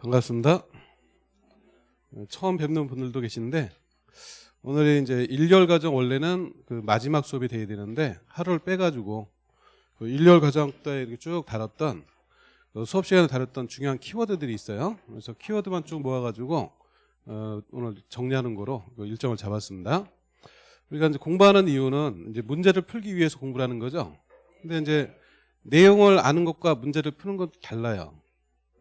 반갑습니다. 처음 뵙는 분들도 계신데 오늘이 이제 일열 과정 원래는 그 마지막 수업이 돼야 되는데 하루를 빼가지고 그 일열 과정 때 이렇게 쭉 다뤘던 그 수업 시간에 다뤘던 중요한 키워드들이 있어요. 그래서 키워드만 쭉 모아가지고 어, 오늘 정리하는 거로 그 일정을 잡았습니다. 우리가 이제 공부하는 이유는 이제 문제를 풀기 위해서 공부를 하는 거죠. 근데 이제 내용을 아는 것과 문제를 푸는 건 달라요.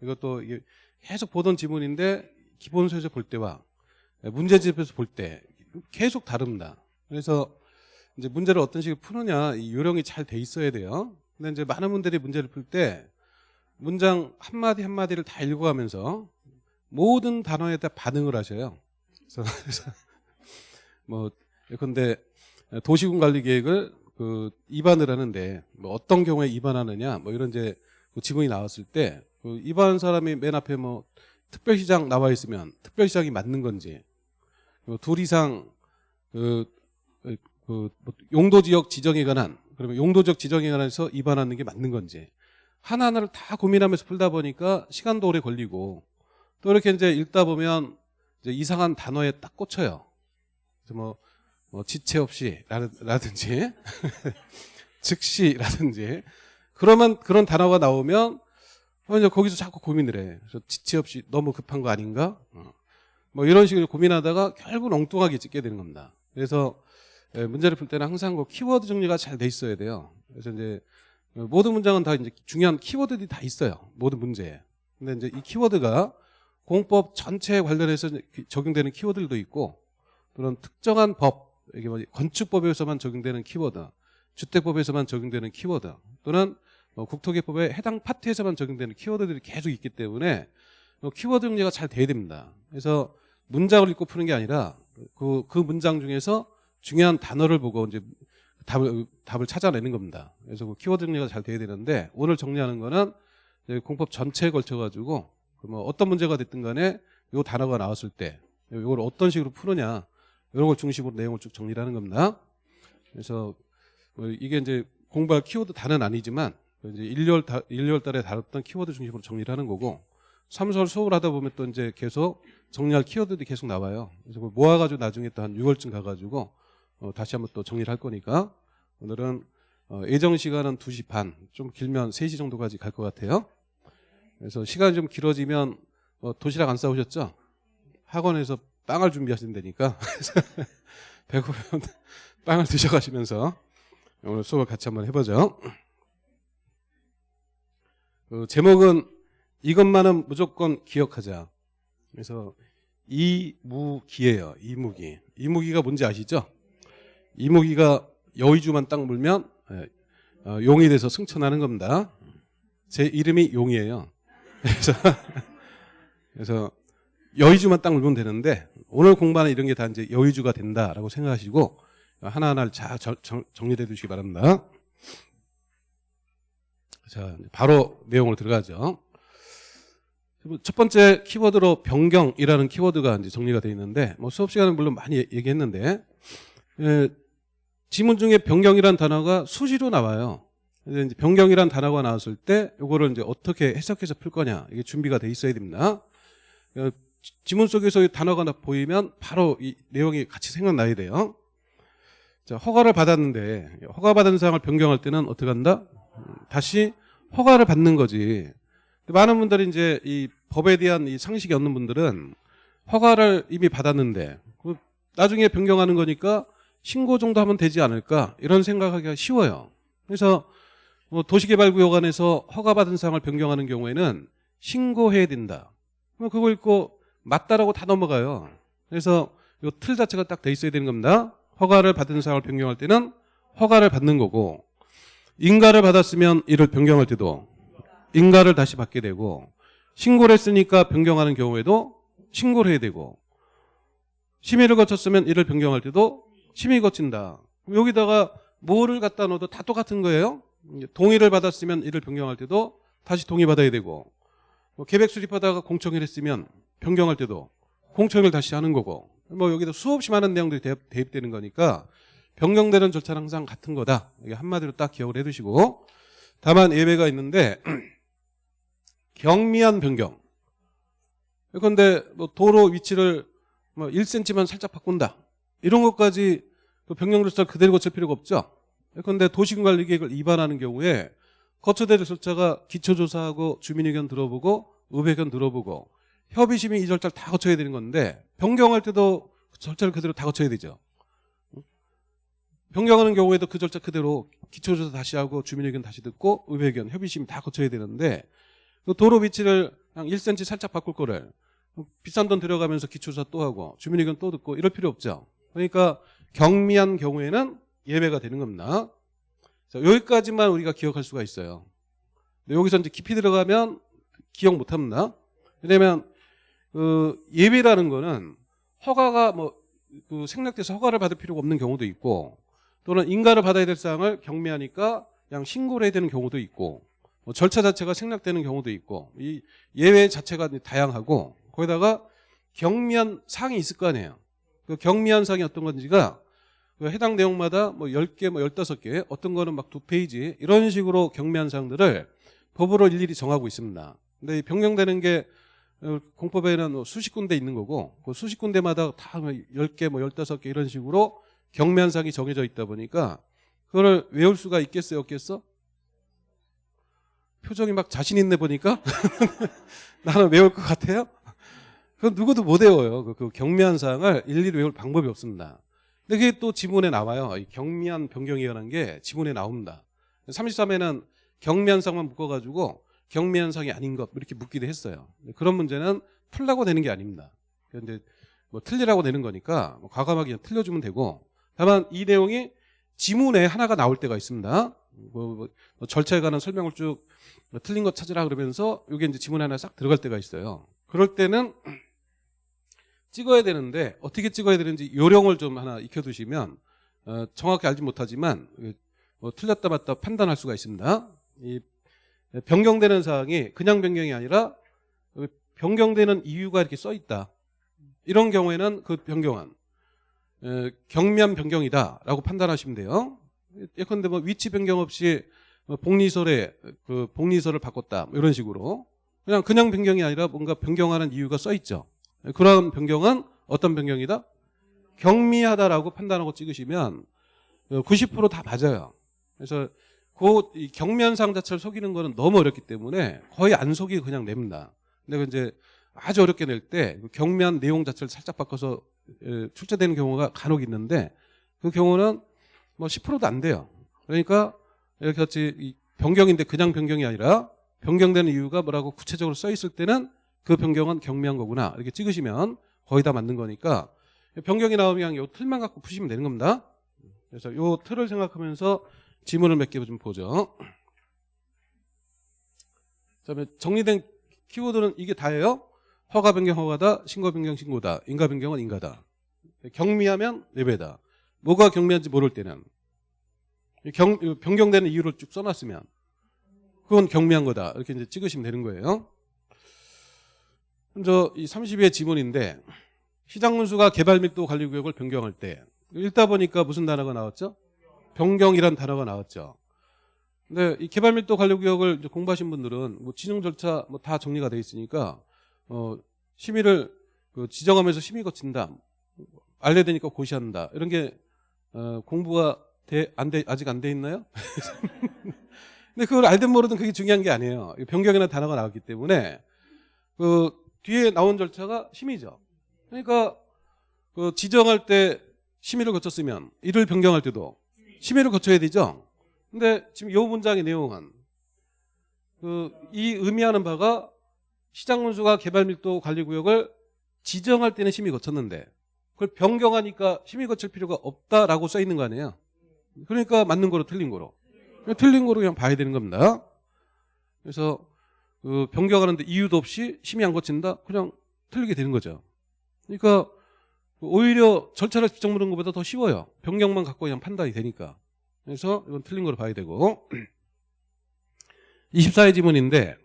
이것도 이게 계속 보던 지문인데 기본서에서 볼 때와 문제집에서 볼 때 계속 다릅니다. 그래서 이제 문제를 어떤 식으로 푸느냐 이 요령이 잘 돼 있어야 돼요. 근데 이제 많은 분들이 문제를 풀 때 문장 한 마디 한 마디를 다 읽어가면서 모든 단어에 다 반응을 하셔요. 그래서, 그래서 뭐 근데 도시군 관리 계획을 그 입안을 하는데 뭐 어떤 경우에 입안하느냐 뭐 이런 이제 그 지문이 나왔을 때 그 입안 사람이 맨 앞에 뭐 특별시장 나와 있으면 특별시장이 맞는 건지 그둘 이상 그, 그, 그 용도 지역 지정에 관한 그러면 용도적 지정에 관해서 입안하는 게 맞는 건지 하나하나를 다 고민하면서 풀다 보니까 시간도 오래 걸리고 또 이렇게 이제 읽다 보면 이제 이상한 단어에 딱 꽂혀요. 그래서 뭐, 뭐 지체 없이 라든지 즉시라든지 그러면 그런 단어가 나오면 이제 거기서 자꾸 고민을 해. 그래서 지체 없이 너무 급한 거 아닌가? 어. 뭐 이런 식으로 고민하다가 결국 엉뚱하게 찍게 되는 겁니다. 그래서 문제를 풀 때는 항상 그 키워드 정리가 잘 돼 있어야 돼요. 그래서 이제 모든 문장은 다 이제 중요한 키워드들이 다 있어요. 모든 문제에. 근데 이제 이 키워드가 공법 전체에 관련해서 적용되는 키워드들도 있고 또는 특정한 법, 이게 뭐 건축법에서만 적용되는 키워드, 주택법에서만 적용되는 키워드 또는 뭐 국토개법의 해당 파트에서만 적용되는 키워드들이 계속 있기 때문에 뭐 키워드 정리가 잘 돼야 됩니다. 그래서 문장을 읽고 푸는 게 아니라 그, 그 문장 중에서 중요한 단어를 보고 이제 답을, 답을 찾아내는 겁니다. 그래서 그 키워드 정리가 잘 돼야 되는데 오늘 정리하는 거는 공법 전체에 걸쳐가지고 뭐 어떤 문제가 됐든 간에 요 단어가 나왔을 때 이걸 어떤 식으로 푸느냐 이런 걸 중심으로 내용을 쭉 정리를 하는 겁니다. 그래서 뭐 이게 이제 공부할 키워드 단은 아니지만 이제 1월, 1월 달에 다뤘던 키워드 중심으로 정리를 하는 거고 3설 수업을 하다 보면 또 이제 계속 정리할 키워드들이 계속 나와요. 그래서 모아가지고 나중에 또 한 6월쯤 가가지고 어, 다시 한번 또 정리를 할 거니까 오늘은 어, 예정 시간은 2시 반, 좀 길면 3시 정도까지 갈 것 같아요. 그래서 시간이 좀 길어지면 어, 도시락 안 싸우셨죠? 학원에서 빵을 준비하신다니까 배고프면 빵을 드셔가시면서 오늘 수업을 같이 한번 해보죠. 그 제목은 이것만은 무조건 기억하자. 그래서 이무기예요. 이무기. 이무기가 뭔지 아시죠? 이무기가 여의주만 딱 물면 예, 어, 용이 돼서 승천하는 겁니다. 제 이름이 용이에요. 그래서 그래서 여의주만 딱 물면 되는데 오늘 공부하는 이런 게 다 이제 여의주가 된다라고 생각하시고 하나하나를 잘 정리해 두시기 바랍니다. 자, 바로 내용으로 들어가죠. 첫 번째 키워드로 변경이라는 키워드가 이제 정리가 되어 있는데 뭐 수업 시간은 물론 많이 얘기했는데 예, 지문 중에 변경이라는 단어가 수시로 나와요. 이제 변경이라는 단어가 나왔을 때 이거를 이제 어떻게 해석해서 풀 거냐 이게 준비가 돼 있어야 됩니다. 어, 지문 속에서 이 단어가 보이면 바로 이 내용이 같이 생각나야 돼요. 자, 허가를 받았는데 허가 받은 사항을 변경할 때는 어떻게 한다? 다시 허가를 받는 거지. 많은 분들이 이제 이 법에 대한 이 상식이 없는 분들은 허가를 이미 받았는데 그 나중에 변경하는 거니까 신고 정도 하면 되지 않을까 이런 생각하기가 쉬워요. 그래서 뭐 도시개발구역 안에서 허가받은 사항을 변경하는 경우에는 신고해야 된다. 그거 읽고 맞다라고 다 넘어가요. 그래서 이 틀 자체가 딱 돼 있어야 되는 겁니다. 허가를 받은 사항을 변경할 때는 허가를 받는 거고 인가를 받았으면 이를 변경할 때도 인가를 다시 받게 되고 신고를 했으니까 변경하는 경우에도 신고를 해야 되고 심의를 거쳤으면 이를 변경할 때도 심의 거친다. 여기다가 뭐를 갖다 넣어도 다 똑같은 거예요. 동의를 받았으면 이를 변경할 때도 다시 동의 받아야 되고 뭐 계획 수립하다가 공청회를 했으면 변경할 때도 공청회를 다시 하는 거고 뭐 여기도 수없이 많은 내용들이 대입, 되는 거니까 변경되는 절차는 항상 같은 거다. 이게 한마디로 딱 기억을 해두시고 다만 예외가 있는데 경미한 변경 그런데 뭐 도로 위치를 뭐 1cm만 살짝 바꾼다. 이런 것까지 그 변경 절차를 그대로 거칠 필요가 없죠. 그런데 도시군관리계획을 위반하는 경우에 거쳐야 될 절차가 기초조사하고 주민의견 들어보고 의회견 들어보고 협의심의 이 절차를 다 거쳐야 되는 건데 변경할 때도 그 절차를 그대로 다 거쳐야 되죠. 변경하는 경우에도 그 절차 그대로 기초조사 다시 하고 주민의견 다시 듣고 의회견 협의심 다 거쳐야 되는데 그 도로 위치를 한 1cm 살짝 바꿀 거를 비싼 돈 들여가면서 기초조사 또 하고 주민의견 또 듣고 이럴 필요 없죠. 그러니까 경미한 경우에는 예외가 되는 겁니다. 자, 여기까지만 우리가 기억할 수가 있어요. 여기서 이제 깊이 들어가면 기억 못 합니다. 왜냐면 그 예외라는 거는 허가가 뭐 그 생략돼서 허가를 받을 필요가 없는 경우도 있고 또는 인가를 받아야 될 사항을 경미하니까 그냥 신고를 해야 되는 경우도 있고 뭐 절차 자체가 생략되는 경우도 있고 이 예외 자체가 다양하고 거기다가 경미한 사항이 있을 거 아니에요. 그 경미한 사항이 어떤 건지가 그 해당 내용마다 뭐 10개, 뭐 15개, 어떤 거는 막 두 페이지 이런 식으로 경미한 사항들을 법으로 일일이 정하고 있습니다. 근데 이 변경되는 게 어, 공법에는 뭐 수십 군데 있는 거고 그 수십 군데마다 다 10개, 뭐 15개 이런 식으로 사항이 정해져 있다 보니까 그거를 외울 수가 있겠어요, 없겠어? 표정이 막 자신 있네 보니까 나는 외울 것 같아요. 그건 누구도 못 외워요. 그, 그 경미한 사항을 일일이 외울 방법이 없습니다. 근데 그게 또 지문에 나와요. 이 경미한 변경이라는 게 지문에 나옵니다. 33회는 경미한 사항만 묶어가지고 경미한 사항이 아닌 것 이렇게 묻기도 했어요. 그런 문제는 풀라고 되는 게 아닙니다. 그런데 뭐 틀리라고 되는 거니까 뭐 과감하게 틀려주면 되고 다만 이 내용이 지문에 하나가 나올 때가 있습니다. 뭐, 뭐, 뭐 절차에 관한 설명을 쭉 뭐 틀린 거 찾으라 그러면서 이게 이제 지문 하나 싹 들어갈 때가 있어요. 그럴 때는 찍어야 되는데 어떻게 찍어야 되는지 요령을 좀 하나 익혀두시면 어, 정확히 알지 못하지만 뭐 틀렸다 맞다 판단할 수가 있습니다. 이 변경되는 사항이 그냥 변경이 아니라 변경되는 이유가 이렇게 써 있다. 이런 경우에는 그 변경안 에, 경미한 변경이다라고 판단하시면 돼요. 예컨대 뭐 위치 변경 없이 뭐 복리설에 그 복리설을 바꿨다 뭐 이런 식으로 그냥 그냥 변경이 아니라 뭔가 변경하는 이유가 써 있죠. 그런 변경은 어떤 변경이다? 경미하다라고 판단하고 찍으시면 90%다 맞아요. 그래서 그 경미현상 자체를 속이는 거는 너무 어렵기 때문에 거의 안 속이고 그냥 냅니다. 근데 이제 아주 어렵게 낼 때 경미한 내용 자체를 살짝 바꿔서 출제되는 경우가 간혹 있는데 그 경우는 뭐 10%도 안 돼요. 그러니까 이렇게 같이 변경인데 그냥 변경이 아니라 변경되는 이유가 뭐라고 구체적으로 써 있을 때는 그 변경은 경미한 거구나 이렇게 찍으시면 거의 다 맞는 거니까 변경이 나오면 이 틀만 갖고 푸시면 되는 겁니다. 그래서 이 틀을 생각하면서 지문을 몇 개 좀 보죠. 그다음에 정리된 키워드는 이게 다예요. 허가 변경 허가다, 신고 변경 신고다, 인가 변경은 인가다. 경미하면 예배다. 뭐가 경미한지 모를 때는 경, 변경되는 이유를 쭉 써놨으면 그건 경미한 거다. 이렇게 이제 찍으시면 되는 거예요. 먼저 이 30의 지문인데 시장문수가 개발밀도 관리구역을 변경할 때 읽다 보니까 무슨 단어가 나왔죠? 변경이란 단어가 나왔죠. 근데 이 개발밀도 관리구역을 공부하신 분들은 뭐 지정 절차 뭐 다 정리가 돼 있으니까 어 심의를 그 지정하면서 심의 거친다. 알려야 되니까 고시한다. 이런 게 어 공부가 돼, 안 돼, 아직 안 돼 있나요? 근데 그걸 알든 모르든 그게 중요한 게 아니에요. 변경이라는 단어가 나왔기 때문에 그 뒤에 나온 절차가 심의죠. 그러니까 그 지정할 때 심의를 거쳤으면 이를 변경할 때도 심의를 거쳐야 되죠. 근데 지금 이 문장의 내용은 그 이 의미하는 바가 시장문수가 개발밀도 관리구역을 지정할 때는 심의 거쳤는데 그걸 변경하니까 심의 거칠 필요가 없다라고 써 있는 거 아니에요. 그러니까 맞는 거로 틀린 거로. 틀린 거로 그냥 봐야 되는 겁니다. 그래서 그 변경하는데 이유도 없이 심의 안 거친다? 그냥 틀리게 되는 거죠. 그러니까 오히려 절차를 직접 물은 것보다 더 쉬워요. 변경만 갖고 그냥 판단이 되니까. 그래서 이건 틀린 거로 봐야 되고 24회 지문인데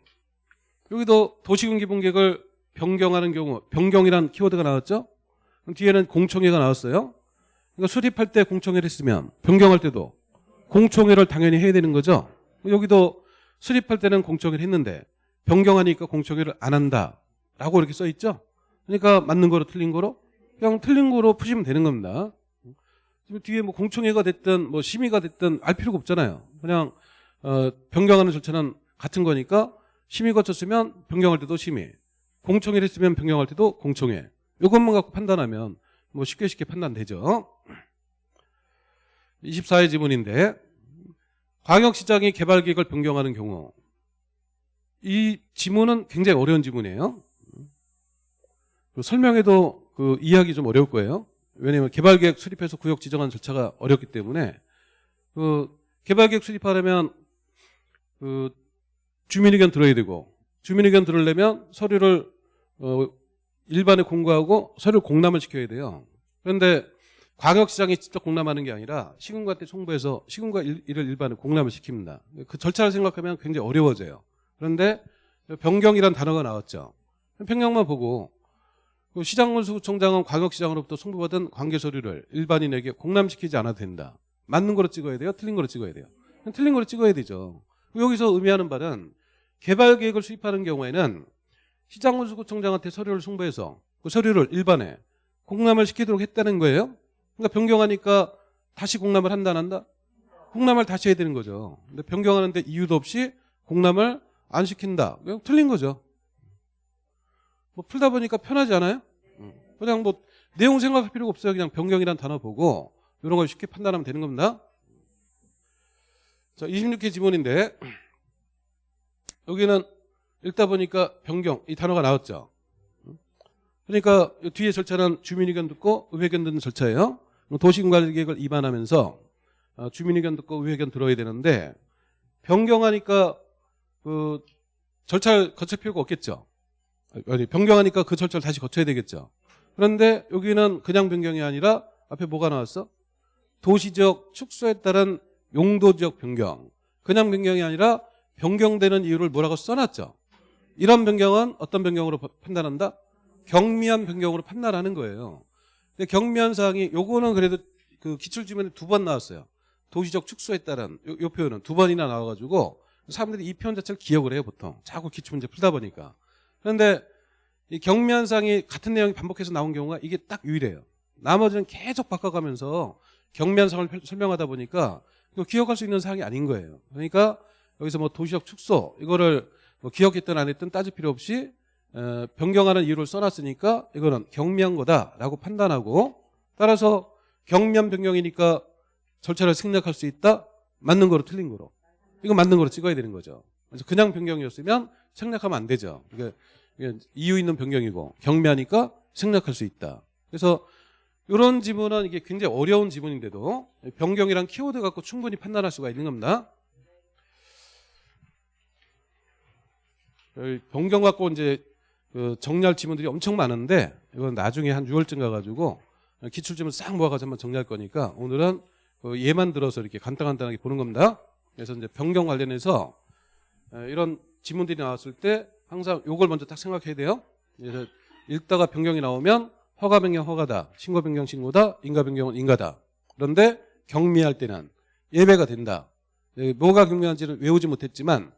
여기도 도시군 기본계획을 변경하는 경우 변경이란 키워드가 나왔죠? 뒤에는 공청회가 나왔어요. 그러니까 수립할 때 공청회를 했으면 변경할 때도 공청회를 당연히 해야 되는 거죠. 여기도 수립할 때는 공청회를 했는데 변경하니까 공청회를 안 한다라고 라고 이렇게 써 있죠. 그러니까 맞는 거로 틀린 거로 그냥 틀린 거로 푸시면 되는 겁니다. 뒤에 뭐 공청회가 됐든 뭐 심의가 됐든 알 필요가 없잖아요. 그냥 어, 변경하는 절차는 같은 거니까 심의 거쳤으면 변경할 때도 심의, 공청회를 했으면 변경할 때도 공청회. 이것만 갖고 판단하면 뭐 쉽게 쉽게 판단되죠. 24회 지문인데 광역시장이 개발계획을 변경하는 경우 이 지문은 굉장히 어려운 지문이에요. 그 설명해도 그 이해하기 좀 어려울 거예요. 왜냐하면 개발계획 수립해서 구역 지정하는 절차가 어렵기 때문에 그 개발계획 수립하려면 그 주민의견 들어야 되고 주민의견 들으려면 서류를 어 일반에 공고하고 서류 공람을 시켜야 돼요. 그런데 광역시장이 직접 공람하는 게 아니라 시군구한테 송부해서 일- 이를 일반에 공람을 시킵니다. 그 절차를 생각하면 굉장히 어려워져요. 그런데 변경이란 단어가 나왔죠. 평경만 보고 그 시장군수청장은 광역시장으로부터 송부받은 관계 서류를 일반인에게 공람시키지 않아도 된다. 맞는 거로 찍어야 돼요? 틀린 거로 찍어야 돼요? 틀린 거로 찍어야 되죠. 여기서 의미하는 바는 개발 계획을 수립하는 경우에는 시장군수구청장한테 서류를 송부해서 그 서류를 일반에 공람을 시키도록 했다는 거예요. 그러니까 변경하니까 다시 공람을 한다 안 한다? 공람을 다시 해야 되는 거죠. 근데 변경하는데 이유도 없이 공람을 안 시킨다. 틀린 거죠. 뭐 풀다 보니까 편하지 않아요? 음. 그냥 뭐 내용 생각할 필요가 없어요. 그냥 변경이란 단어 보고 이런 걸 쉽게 판단하면 되는 겁니다. 자, 26회 지문인데 여기는 읽다 보니까 변경 이 단어가 나왔죠. 그러니까 이 뒤에 절차는 주민의견 듣고 의회견 듣는 절차예요. 도시군관리계획을 입안하면서 어, 주민의견 듣고 의회견 들어야 되는데 변경하니까 그 절차를 거칠 필요가 없겠죠. 아니 변경하니까 그 절차를 다시 거쳐야 되겠죠. 그런데 여기는 그냥 변경이 아니라 앞에 뭐가 나왔어? 도시적 축소에 따른 용도적 변경. 그냥 변경이 아니라 변경되는 이유를 뭐라고 써놨죠. 이런 변경은 어떤 변경으로 파- 판단한다? 경미한 변경으로 판단하는 거예요. 근데 경미한 사항이 요거는 그래도 그 기출지문에 두 번 나왔어요. 도시적 축소에 따른 요, 요 표현은 두 번이나 나와가지고 사람들이 이 표현 자체를 기억을 해요 보통. 자꾸 기출문제 풀다 보니까. 그런데 이 사항이 같은 내용이 반복해서 나온 경우가 이게 딱 유일해요. 나머지는 계속 바꿔가면서 경미한 사항을 펼- 설명하다 보니까 기억할 수 있는 사항이 아닌 거예요. 그러니까 여기서 뭐 도시적 축소 이거를 뭐 기억했든 안 했든 따질 필요 없이 어, 변경하는 이유를 써놨으니까 이거는 경미한 거다라고 판단하고 따라서 경미한 변경이니까 절차를 생략할 수 있다 맞는 거로 틀린 거로 이거 맞는 거로 찍어야 되는 거죠. 그래서 그냥 변경이었으면 생략하면 안 되죠. 이게, 이게 이유 있는 변경이고 경미하니까 생략할 수 있다. 그래서 이런 지문은 이게 굉장히 어려운 지문인데도 변경이란 키워드 갖고 충분히 판단할 수가 있는 겁니다. 여기 변경 갖고 이제 그 정리할 지문들이 엄청 많은데 이건 나중에 한 6월쯤 가가지고 기출 지문 싹 모아가지고 한번 정리할 거니까 오늘은 그 예만 들어서 이렇게 간단간단하게 보는 겁니다. 그래서 이제 변경 관련해서 에, 이런 지문들이 나왔을 때 항상 요걸 먼저 딱 생각해야 돼요. 그래서 읽다가 변경이 나오면 허가 변경 허가다, 신고 변경 신고다, 인가 변경은 인가다. 그런데 경미할 때는 예배가 된다. 에, 뭐가 경미한지를 외우지 못했지만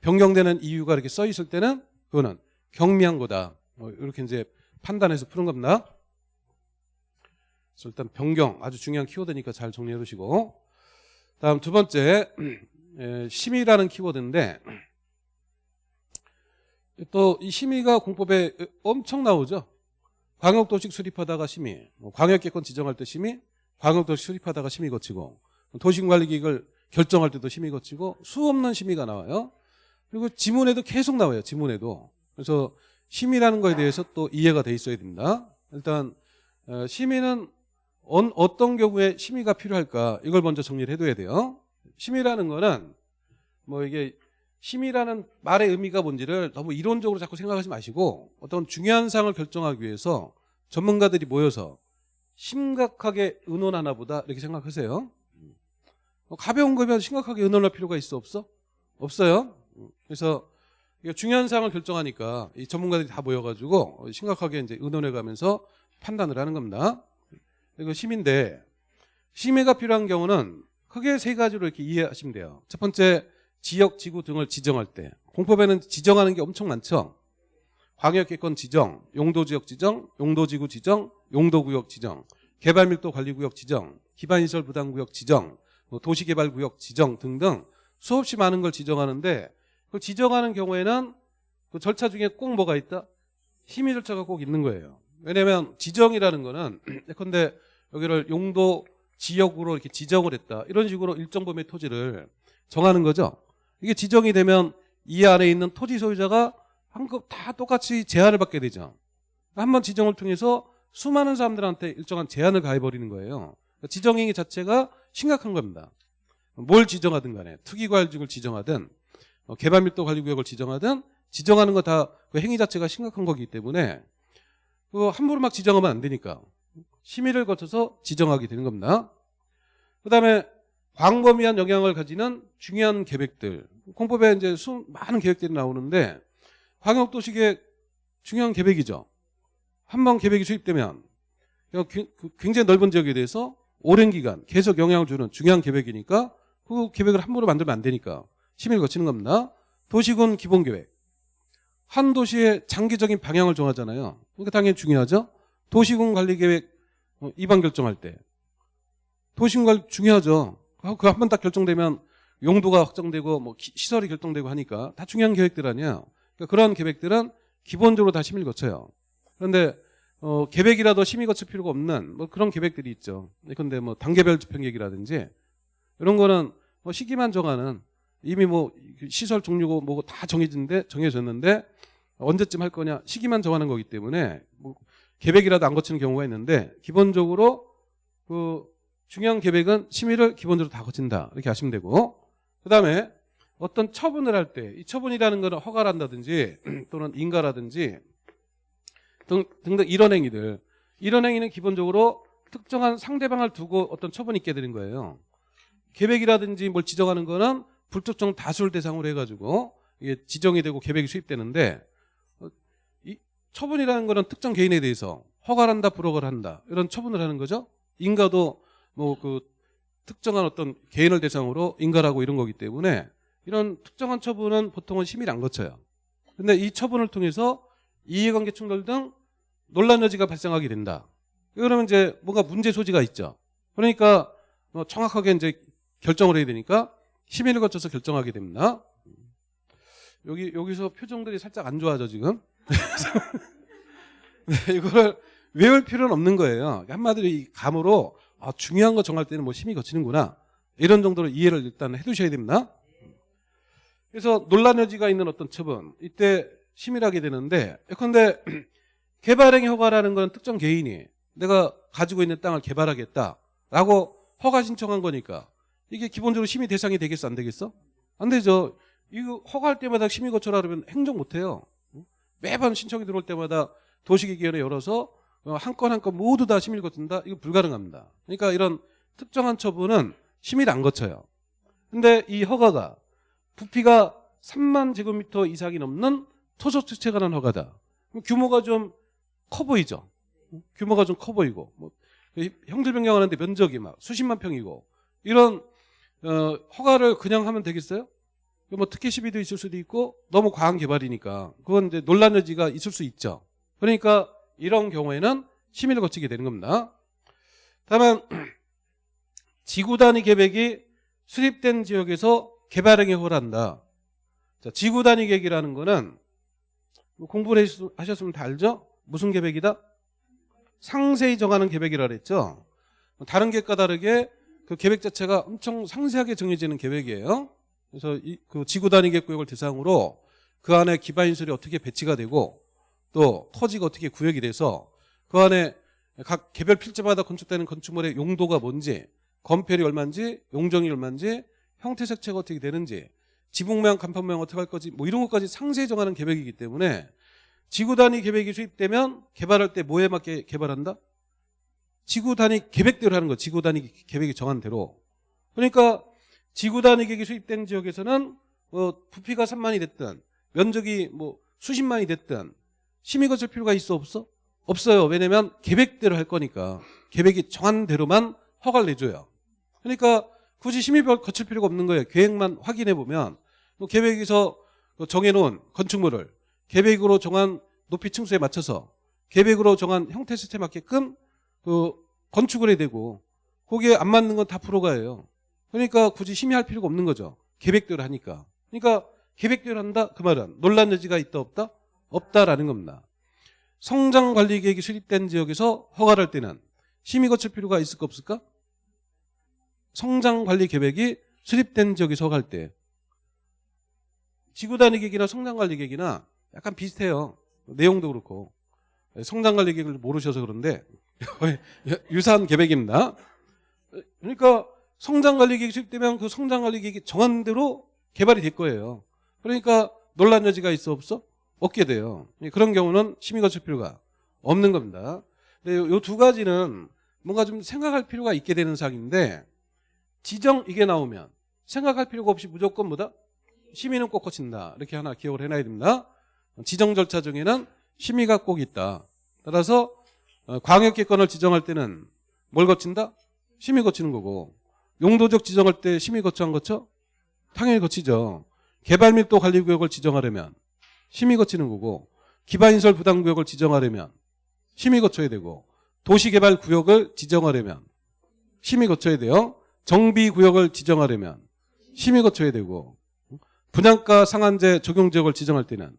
변경되는 이유가 이렇게 써 있을 때는 그거는 경미한 거다. 어, 이렇게 이제 판단해서 푸는 겁니다. 그래서 일단 변경 아주 중요한 키워드니까 잘 정리해 두시고 다음 두 번째 에, 심의라는 키워드인데 또 이 심의가 공법에 엄청 나오죠. 광역도시 수립하다가 심의, 뭐 광역계권 지정할 때 심의, 광역도시 수립하다가 심의 거치고 도시관리계획을 결정할 때도 심의 거치고 수 없는 심의가 나와요. 그리고 지문에도 계속 나와요. 지문에도. 그래서 심의라는 거에 대해서 또 이해가 돼 있어야 됩니다. 일단 어, 심의는 언- 어떤 경우에 심의가 필요할까 이걸 먼저 정리를 해둬야 돼요. 심의라는 거는 뭐 이게 심의라는 말의 의미가 뭔지를 너무 이론적으로 자꾸 생각하지 마시고 어떤 중요한 사항을 결정하기 위해서 전문가들이 모여서 심각하게 의논하나 보다 이렇게 생각하세요. 뭐 가벼운 거면 심각하게 의논할 필요가 있어 없어? 없어요. 그래서 중요한 사항을 결정하니까 이 전문가들이 다 모여가지고 심각하게 이제 의논해 가면서 판단을 하는 겁니다. 이거 심인데 심의가 필요한 경우는 크게 세 가지로 이렇게 이해하시면 돼요. 첫 번째 지역, 지구 등을 지정할 때 공법에는 지정하는 게 엄청 많죠. 광역기권 지정, 용도지역 지정, 용도지구 지정, 용도구역 지정, 개발밀도관리구역 지정, 기반시설 부담구역 지정, 뭐 도시개발구역 지정 등등 수없이 많은 걸 지정하는데 그 지정하는 경우에는 그 절차 중에 꼭 뭐가 있다? 심의 절차가 꼭 있는 거예요. 왜냐하면 지정이라는 거는 예컨대 여기를 용도 지역으로 이렇게 지정을 했다. 이런 식으로 일정 범위의 토지를 정하는 거죠. 이게 지정이 되면 이 안에 있는 토지 소유자가 한급 다 똑같이 제한을 받게 되죠. 한 번 지정을 통해서 수많은 사람들한테 일정한 제한을 가해버리는 거예요. 그러니까 지정행위 자체가 심각한 겁니다. 뭘 지정하든 간에 투기과열지구를 지정하든 어, 개발밀도 관리구역을 지정하든 지정하는 거 다 그 행위 자체가 심각한 거기 때문에 그 함부로 막 지정하면 안 되니까 심의를 거쳐서 지정하게 되는 겁니다. 그 다음에 광범위한 영향을 가지는 중요한 계획들. 공법에 이제 수, 많은 계획들이 나오는데 광역도시계획 중요한 계획이죠. 한 번 계획이 수립되면 그 굉장히 넓은 지역에 대해서 오랜 기간 계속 영향을 주는 중요한 계획이니까 그 계획을 함부로 만들면 안 되니까 심의를 거치는 겁니다. 도시군 기본계획. 한 도시의 장기적인 방향을 정하잖아요. 그러니까 당연히 중요하죠. 도시군 관리계획 어, 입안 결정할 때. 도시군 관리 중요하죠. 그 한 번 딱 결정되면 용도가 확정되고 뭐 시설이 결정되고 하니까 다 중요한 계획들 아니야. 그러니까 그런 계획들은 기본적으로 다 심의를 거쳐요. 그런데 어, 계획이라도 심의 거칠 필요가 없는 뭐 그런 계획들이 있죠. 근데 뭐 단계별 집행계획이라든지 이런 거는 뭐 시기만 정하는 이미 뭐 시설 종류고 뭐고 다 정해진데 정해졌는데 언제쯤 할 거냐 시기만 정하는 거기 때문에 뭐 계획이라도 안 거치는 경우가 있는데 기본적으로 그 중요한 계획은 심의를 기본적으로 다 거친다. 이렇게 하시면 되고. 그 다음에 어떤 처분을 할 때 이 처분이라는 것은 허가를 한다든지 또는 인가라든지 등, 등등 이런 행위들. 이런 행위는 기본적으로 특정한 상대방을 두고 어떤 처분이 있게 되는 거예요. 계획이라든지 뭘 지정하는 거는 불특정 다수를 대상으로 해가지고 이게 지정이 되고 계획이 수립되는데 어, 이 처분이라는 거는 특정 개인에 대해서 허가를 한다 불허가를 한다 이런 처분을 하는 거죠? 인가도 뭐 그 특정한 어떤 개인을 대상으로 인가라고 이런 거기 때문에 이런 특정한 처분은 보통은 심의를 안 거쳐요. 근데 이 처분을 통해서 이해관계 충돌 등 논란 여지가 발생하게 된다. 그러면 이제 뭔가 문제 소지가 있죠. 그러니까 뭐 정확하게 이제 결정을 해야 되니까 심의를 거쳐서 결정하게 됩니다. 여기 여기서 표정들이 살짝 안 좋아져 지금. 네, 이거를 외울 필요는 없는 거예요. 한마디로 이 감으로 아, 중요한 거 정할 때는 뭐 심의 거치는구나 이런 정도로 이해를 일단 해 두셔야 됩니다. 그래서 논란 여지가 있는 어떤 처분 이때 심의를 하게 되는데 예컨대 개발행위 허가라는 건 특정 개인이 내가 가지고 있는 땅을 개발하겠다라고 허가 신청한 거니까 이게 기본적으로 심의 대상이 되겠어 안 되겠어? 안 되죠. 이거 허가할 때마다 심의 거쳐라 그러면 행정 못해요. 매번 신청이 들어올 때마다 도시기계위원회 열어서 한 건 한 건 모두 다 심의를 거친다? 이거 불가능합니다. 그러니까 이런 특정한 처분은 심의를 안 거쳐요. 근데 이 허가가 부피가 3만 제곱미터 이상이 넘는 주체에 관한 허가다. 규모가 좀 커 보이죠. 규모가 좀 커 보이고 뭐 형질 변경하는데 면적이 막 수십만 평이고 이런 어, 허가를 그냥 하면 되겠어요? 뭐 특혜 시비도 있을 수도 있고 너무 과한 개발이니까 그건 이제 논란 여지가 있을 수 있죠. 그러니까 이런 경우에는 심의를 거치게 되는 겁니다. 다만 지구 단위 계획이 수립된 지역에서 개발 행위 허가한다. 자, 지구 단위 계획이라는 거는 뭐 공부를 하셨으면 다 알죠? 무슨 계획이다? 상세히 정하는 계획이라 그랬죠. 다른 계획과 다르게 그 계획 자체가 엄청 상세하게 정해지는 계획이에요. 그래서 이, 그 지구 단위 계획 구역을 대상으로 그 안에 기반 인설이 어떻게 배치가 되고 또 토지가 어떻게 구역이 돼서 그 안에 각 개별 필지마다 건축되는 건축물의 용도가 뭔지 건폐율이 얼마인지 용적이 얼마인지 형태 색채가 어떻게 되는지 지붕 모양 간판 모양 어떻게 할 거지 뭐 이런 것까지 상세히 정하는 계획이기 때문에 지구 단위 계획이 수립되면 개발할 때 뭐에 맞게 개발한다? 지구 단위 계획대로 하는 거 지구 단위 계획이 정한 대로. 그러니까 지구 단위 계획이 수입된 지역에서는 뭐 부피가 3만이 됐든 면적이 뭐 수십만이 됐든 심의 거칠 필요가 있어 없어? 없어요. 왜냐면 계획대로 할 거니까. 계획이 정한 대로만 허가를 내줘요. 그러니까 굳이 심의 거칠 필요가 없는 거예요. 계획만 확인해 보면. 뭐 계획에서 정해놓은 건축물을 계획으로 정한 높이 층수에 맞춰서 계획으로 정한 형태 시스템에 맞게끔 그 건축을 해야 되고 거기에 안 맞는 건다 불허가예요. 그러니까 굳이 심의할 필요가 없는 거죠. 계획대로 하니까. 그러니까 계획대로 한다 그 말은 논란 여지가 있다 없다 없다라는 겁니다. 성장 관리 계획이 수립된 지역에서 허가를 할 때는 심의 거칠 필요가 있을까 없을까? 성장 관리 계획이 수립된 지역에서 허가할 때 지구 단위 계획이나 성장 관리 계획이나 약간 비슷해요. 내용도 그렇고 성장 관리 계획을 모르셔서 그런데 유사한 계획입니다. 그러니까 성장 관리 계획이 수립되면 그 성장 관리 계획이 정한 대로 개발이 될 거예요. 그러니까 논란 여지가 있어 없어? 없게 돼요. 그런 경우는 심의 거칠 필요가 없는 겁니다. 요두 가지는 뭔가 좀 생각할 필요가 있게 되는 사항인데 지정 이게 나오면 생각할 필요가 없이 무조건 뭐다? 심의는 꼭 거친다. 이렇게 하나 기억을 해놔야 됩니다. 지정 절차 중에는 심의가 꼭 있다. 따라서 어, 광역기권을 지정할 때는 뭘 거친다? 심의 거치는 거고 용도적 지정할 때 심의 거쳐 안 거쳐? 당연히 거치죠. 개발 밀도 관리 구역을 지정하려면 심의 거치는 거고 기반인설 부담 구역을 지정하려면 심의 거쳐야 되고 도시개발 구역을 지정하려면 심의 거쳐야 돼요. 정비 구역을 지정하려면 심의 거쳐야 되고 분양가 상한제 적용 지역을 지정할 때는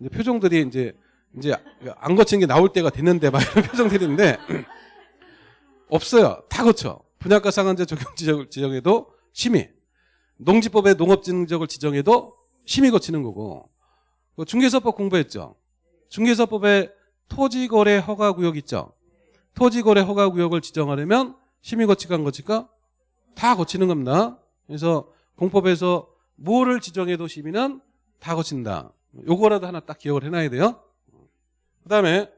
이제 표정들이 이제 이제 안 거친 게 나올 때가 됐는데 막 이런 표정들인데 없어요. 다 거쳐. 분양가 상한제 적용 지역을 지정해도 심의. 농지법의 농업진흥지역을 지정해도 심의 거치는 거고 그 중개사법 공부했죠. 중개사법에 토지거래 허가구역 있죠. 토지거래 허가구역을 지정하려면 심의 거치가 안 거치가 다 거치는 겁니다. 그래서 공법에서 뭐를 지정해도 심의는 다 거친다. 요거라도 하나 딱 기억을 해놔야 돼요. 그 다음에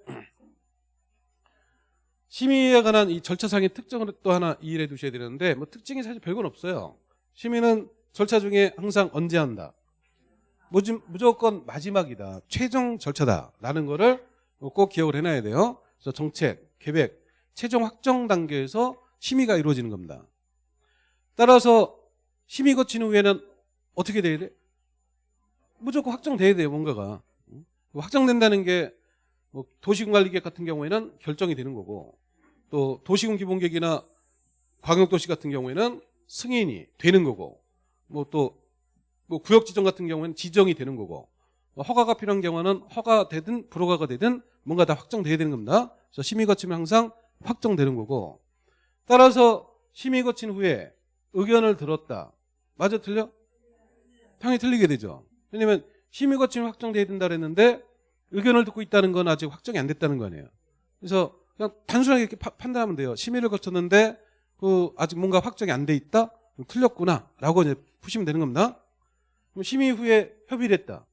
심의에 관한 이 절차상의 특징을 또 하나 이해해 두셔야 되는데 뭐 특징이 사실 별건 없어요. 심의는 절차 중에 항상 언제 한다. 무조건 마지막이다. 최종 절차다라는 거를 꼭 기억을 해놔야 돼요. 그래서 정책, 계획, 최종 확정 단계에서 심의가 이루어지는 겁니다. 따라서 심의 거친 후에는 어떻게 돼야 돼? 무조건 확정돼야 돼요, 뭔가가. 확정된다는 게 뭐 도시군관리계획 같은 경우에는 결정이 되는 거고 또 도시군 기본계획이나 광역도시 같은 경우에는 승인이 되는 거고 뭐또 뭐 구역 지정 같은 경우에는 지정이 되는 거고 뭐 허가가 필요한 경우는 허가되든 불허가가 되든 뭔가 다 확정돼야 되는 겁니다. 그래서 심의 거치면 항상 확정되는 거고 따라서 심의 거친 후에 의견을 들었다. 맞아 틀려? 당연히 틀리게 되죠. 왜냐면 심의 거치면 확정돼야 된다 그랬는데 의견을 듣고 있다는 건 아직 확정이 안 됐다는 거 아니에요. 그래서 그냥 단순하게 이렇게 파- 판단하면 돼요. 심의를 거쳤는데 그 아직 뭔가 확정이 안 돼 있다? 틀렸구나라고 이제 푸시면 되는 겁니다. 그럼 심의 후에 협의를 했다.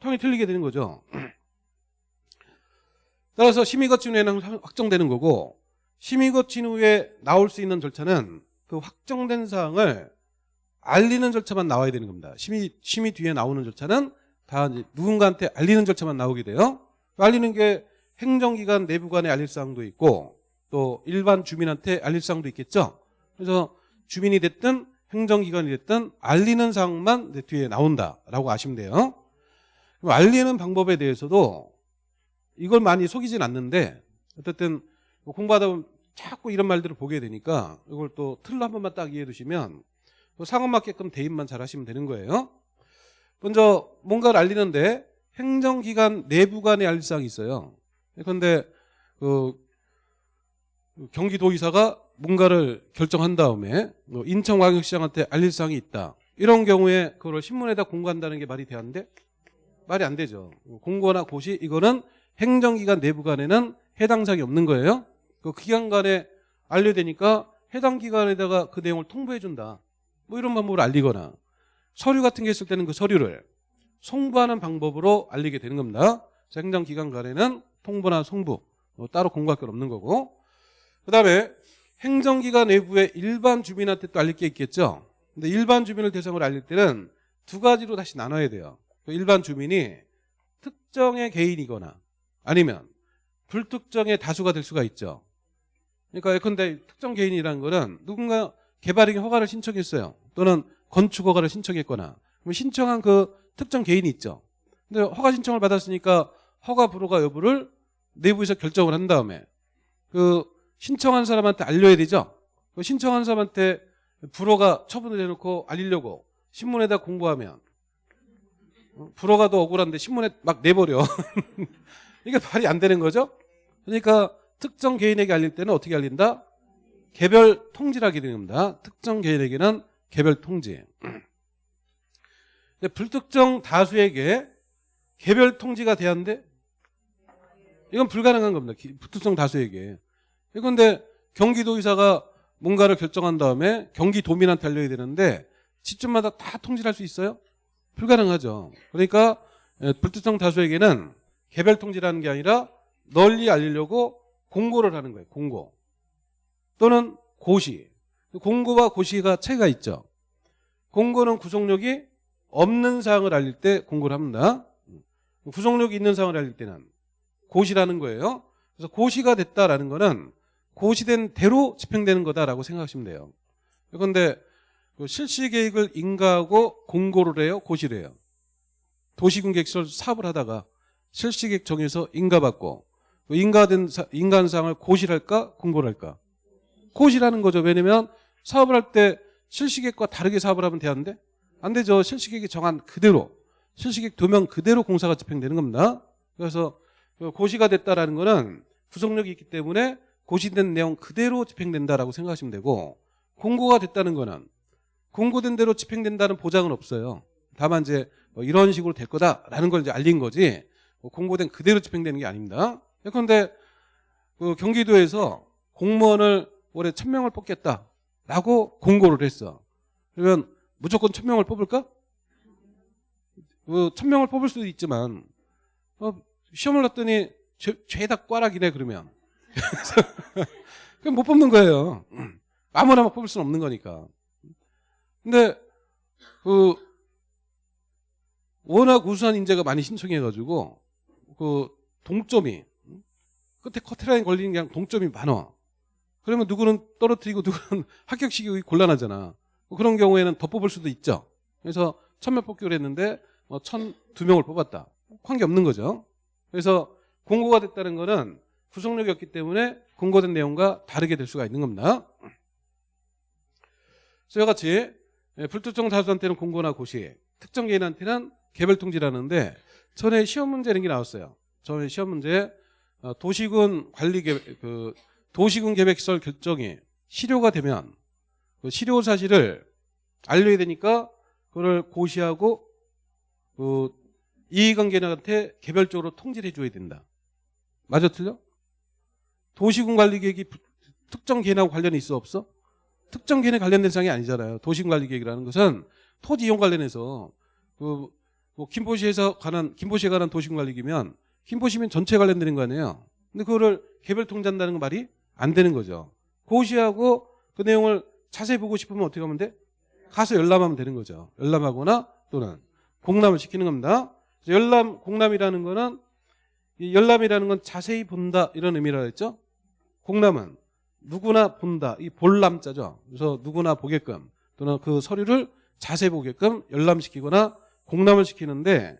당연히 틀리게 되는 거죠. 따라서 심의 거친 후에는 확정되는 거고 심의 거친 후에 나올 수 있는 절차는 그 확정된 사항을 알리는 절차만 나와야 되는 겁니다. 심의 심의 뒤에 나오는 절차는 다 누군가한테 알리는 절차만 나오게 돼요. 알리는 게 행정기관 내부관에 알릴 사항도 있고 또 일반 주민한테 알릴 사항도 있겠죠. 그래서 주민이 됐든 행정기관이 됐든 알리는 사항만 뒤에 나온다라고 아시면 돼요. 알리는 방법에 대해서도 이걸 많이 속이진 않는데 어쨌든 뭐 공부하다 보면 자꾸 이런 말들을 보게 되니까 이걸 또 틀로 한 번만 딱 이해해 두시면 상황 맞게끔 대입만 잘 하시면 되는 거예요. 먼저 뭔가를 알리는데 행정기관 내부 간에 알릴 사항이 있어요. 그런데 그 경기도의사가 뭔가를 결정한 다음에 뭐 인천광역시장한테 알릴 사항이 있다. 이런 경우에 그걸 신문에다 공고한다는 게 말이 돼야하는데 말이 안 되죠. 공고나 고시 이거는 행정기관 내부 간에는 해당 사항이 없는 거예요. 그 기관 간에 알려되니까 해당 기관에다가 그 내용을 통보해 준다. 뭐 이런 방법으로 알리거나 서류 같은 게 있을 때는 그 서류를 송부하는 방법으로 알리게 되는 겁니다. 그래서 행정기관 간에는 통보나 송부 뭐 따로 공고할 건 없는 거고 그 다음에 행정기관 내부에 일반 주민한테 또 알릴 게 있겠죠. 근데 일반 주민을 대상으로 알릴 때는 두 가지로 다시 나눠야 돼요. 그 일반 주민이 특정의 개인이거나 아니면 불특정의 다수가 될 수가 있죠. 그러니까 예컨대 특정 개인이라는 거는 누군가 개발행위 허가를 신청했어요. 또는 건축 허가를 신청했거나 신청한 그 특정 개인이 있죠. 근데 허가 신청을 받았으니까 허가 불허가 여부를 내부에서 결정을 한 다음에 그 신청한 사람한테 알려야 되죠. 그 신청한 사람한테 불허가 처분을 해놓고 알리려고 신문에다 공고하면 어, 불허가 더 억울한데 신문에 막 내버려. 이게 말이 안 되는 거죠. 그러니까 특정 개인에게 알릴 때는 어떻게 알린다? 개별 통지라게 겁니다. 특정 개인에게는 개별 통지. 근데 불특정 다수에게 개별 통지가 돼야 하는데 이건 불가능한 겁니다. 기- 불특정 다수에게. 그런데 경기도의사가 뭔가를 결정한 다음에 경기도민한테 알려야 되는데 지점마다 다 통지할 수 있어요? 불가능하죠. 그러니까 에, 불특정 다수에게는 개별 통지라는 게 아니라 널리 알리려고 공고를 하는 거예요. 공고. 또는 고시. 공고와 고시가 차이가 있죠. 공고는 구속력이 없는 사항을 알릴 때 공고를 합니다. 구속력이 있는 사항을 알릴 때는 고시라는 거예요. 그래서 고시가 됐다라는 거는 고시된 대로 집행되는 거다라고 생각하시면 돼요. 그런데 그 실시 계획을 인가하고 공고를 해요, 고시를 해요. 도시군객시설 사업을 하다가 실시 계획 정해서 인가받고 그 인가된 사항을 고시를 할까, 공고를 할까? 고시라는 거죠. 왜냐면 사업을 할 때 실시 계획과 다르게 사업을 하면 되는데 안 되죠. 실시 계획이 정한 그대로 실시 계획 도면 그대로 공사가 집행되는 겁니다. 그래서 그 고시가 됐다라는 거는 구속력이 있기 때문에 고시된 내용 그대로 집행된다라고 생각하시면 되고 공고가 됐다는 거는 공고된 대로 집행된다는 보장은 없어요. 다만 이제 뭐 이런 식으로 될 거다라는 걸 이제 알린 거지 뭐 공고된 그대로 집행되는 게 아닙니다. 그런데 그 경기도에서 공무원을 올해 천 명을 뽑겠다 라고 공고를 했어. 그러면 무조건 천 명을 뽑을까? 그 천 명을 뽑을 수도 있지만 어, 시험을 놨더니 죄, 죄다 꽈락이네 그러면 그럼 못 뽑는 거예요. 아무나 막 뽑을 수는 없는 거니까. 근데 그 워낙 우수한 인재가 많이 신청해가지고 그 동점이 끝에 커트라인 걸리는 게 동점이 많아. 그러면 누구는 떨어뜨리고 누구는 합격시키기 곤란하잖아. 뭐 그런 경우에는 더 뽑을 수도 있죠. 그래서 천명 뽑기로 했는데 뭐 천 두 명을 뽑았다. 관계 없는 거죠. 그래서 공고가 됐다는 거는 구속력이 없기 때문에 공고된 내용과 다르게 될 수가 있는 겁니다. 이와 같이 예, 불특정 다수한테는 공고나 고시, 특정 개인한테는 개별 통지라는데 전에 시험 문제 이런 게 나왔어요. 전에 시험 문제 어, 도시군 관리 그 도시군 계획 시설 결정이 실효가 되면 그 실효 사실을 알려야 되니까 그걸 고시하고 그 이해관계자한테 개별적으로 통지를 해줘야 된다. 맞아 틀려? 도시군 관리 계획이 부- 특정 개인하고 관련이 있어 없어? 특정 개인에 관련된 사항이 아니잖아요. 도시군 관리 계획이라는 것은 토지 이용 관련해서 그 뭐 김포시에서 관한 김포시에 관한 도시군 관리 계획이면 김포시민 전체 관련되는 거 아니에요. 근데 그거를 개별 통지한다는 건 말이 안 되는 거죠. 고시하고 그 내용을 자세히 보고 싶으면 어떻게 하면 돼? 가서 열람하면 되는 거죠. 열람하거나 또는 공람을 시키는 겁니다. 열람, 공람이라는 거는 이 열람이라는 건 자세히 본다 이런 의미라 했죠. 공람은 누구나 본다. 이 볼람자죠. 그래서 누구나 보게끔 또는 그 서류를 자세히 보게끔 열람시키거나 공람을 시키는데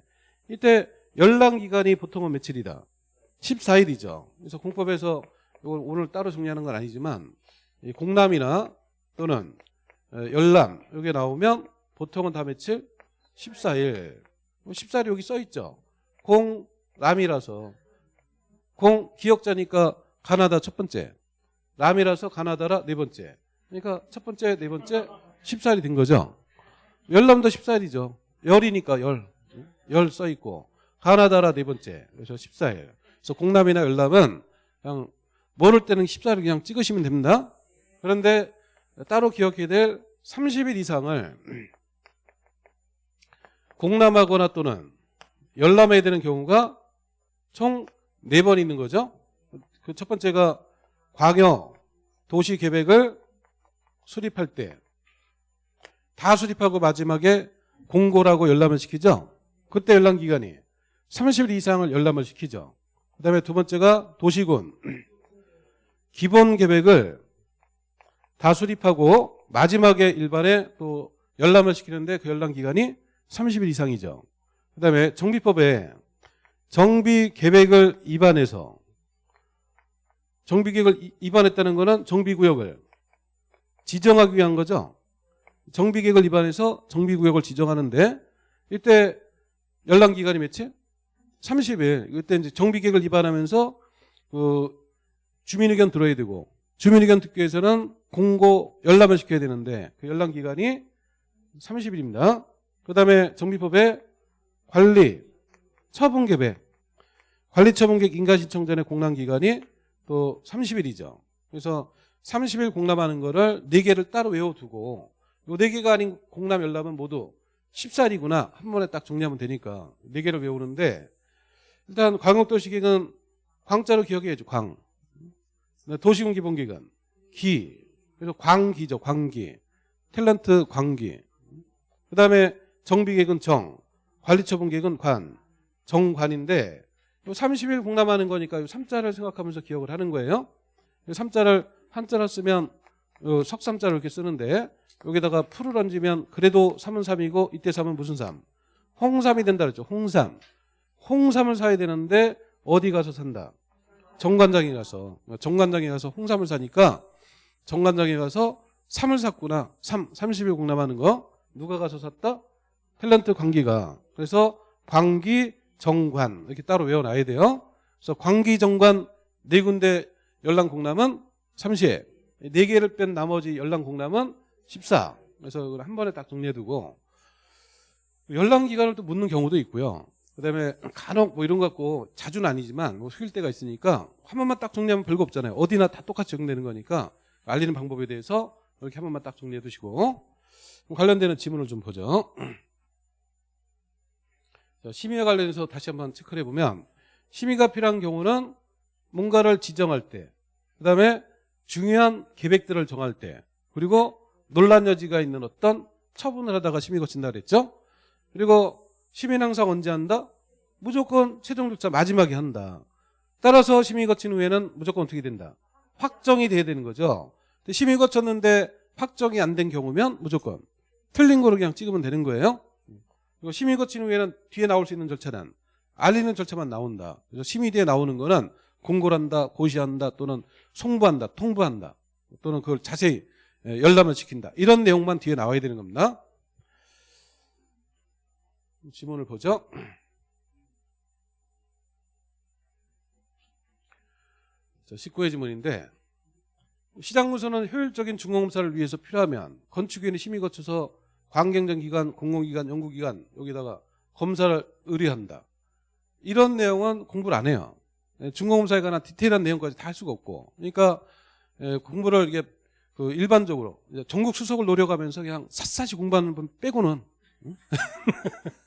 이때 열람 기간이 보통은 며칠이다. 14일이죠. 그래서 공법에서 이걸 오늘 따로 정리하는 건 아니지만 이 공람이나 또는 어, 열람 여기 나오면 보통은 다 며칠? 14일. 14일 여기 써 있죠. 공람이라서 공 기억자니까 가나다 첫 번째. 람이라서 가나다라 네 번째. 그러니까 첫 번째, 네 번째 14일이 된 거죠. 열람도 14일이죠. 열이니까 열. 열 써 있고 가나다라 네 번째. 그래서 14일. 그래서 공람이나 열람은 그냥 모를 때는 14일 그냥 찍으시면 됩니다. 그런데 따로 기억해야 될 30일 이상을 공람하거나 또는 열람해야 되는 경우가 총 4번 있는 거죠. 그 첫 번째가 광역 도시 계획을 수립할 때 다 수립하고 마지막에 공고라고 열람을 시키죠. 그때 열람 기간이 30일 이상을 열람을 시키죠. 그 다음에 두 번째가 도시군 기본 계획을 다 수립하고 마지막에 일반에 또 열람을 시키는데 그 열람 기간이 30일 이상이죠. 그다음에 정비법에 정비 계획을 위반해서 정비 계획을 이- 위반했다는 거는 정비 구역을 지정하기 위한 거죠. 정비 계획을 위반해서 정비 구역을 지정하는데 이때 연락 기간이 며칠? 30일. 이때 이제 정비 계획을 위반하면서 그 주민 의견 들어야 되고 주민 의견 듣기 위해서는 공고 열람을 시켜야 되는데 그 열람 기간이 30일입니다. 그다음에 정비법에 관리 처분 계획 관리 처분 계획 인가 신청 전에 공람 기간이 또 30일이죠. 그래서 30일 공람하는 거를 4개를 따로 외워두고 요 4개가 아닌 공람 열람은 모두 14일이구나 한 번에 딱 정리하면 되니까 4개를 외우는데 일단 광역도시계획은 광자로 기억해야죠. 광. 네, 도시군 기본기관 기. 그래서 광기죠. 광기. 탤런트 광기. 그 다음에 정비계획은 정. 관리처분계획은 관. 정관인데 요 30일 공람하는 거니까 요 3자를 생각하면서 기억을 하는 거예요. 요 3자를 한자로 쓰면 요 석삼자를 이렇게 쓰는데 여기다가 풀을 얹으면 그래도 3은 3이고 이때 3은 무슨 3? 홍삼이 된다 그랬죠. 홍삼. 홍삼을 사야 되는데 어디 가서 산다? 정관장에 가서 정관장에 가서 홍삼을 사니까 정관장에 가서 3을 샀구나. 3 30일 공람하는 거 누가 가서 샀다? 탤런트 광기가. 그래서 광기 정관 이렇게 따로 외워놔야 돼요. 그래서 광기 정관 네 군데 열람 공람은 30. 네 개를 뺀 나머지 열람 공람은 14. 그래서 한 번에 딱 정리해두고 열람 기간을 또 묻는 경우도 있고요. 그다음에 간혹 뭐 이런 거 갖고 자주는 아니지만 뭐 속일 때가 있으니까 한 번만 딱 정리하면 별거 없잖아요. 어디나 다 똑같이 적용되는 거니까 알리는 방법에 대해서 이렇게 한 번만 딱 정리해 두시고 관련되는 지문을 좀 보죠. 자, 심의와 관련해서 다시 한번 체크를 해보면 심의가 필요한 경우는 뭔가를 지정할 때 그다음에 중요한 계획들을 정할 때 그리고 논란 여지가 있는 어떤 처분을 하다가 심의 거친다 그랬죠. 그리고 심의는 항상 언제 한다? 무조건 최종 절차 마지막에 한다. 따라서 심의 거친 후에는 무조건 어떻게 된다? 확정이 돼야 되는 거죠. 근데 심의 거쳤는데 확정이 안 된 경우면 무조건 틀린 거로 그냥 찍으면 되는 거예요. 그리고 심의 거친 후에는 뒤에 나올 수 있는 절차는 알리는 절차만 나온다. 그래서 심의 뒤에 나오는 거는 공고를 한다, 고시한다, 또는 송부한다, 통보한다, 또는 그걸 자세히 예, 열람을 시킨다. 이런 내용만 뒤에 나와야 되는 겁니다. 지문을 보죠. 자, 19회 지문인데 시장문서는 효율적인 중공검사를 위해서 필요하면 건축위원회 심의 거쳐서 관경정 기관, 공공기관, 연구기관 여기다가 검사를 의뢰한다. 이런 내용은 공부를 안 해요. 예, 중공검사에 관한 디테일한 내용까지 다 할 수가 없고. 그러니까 예, 공부를 이게 그 일반적으로 전국 수석을 노려가면서 그냥 샅샅이 공부하는 분 빼고는 응?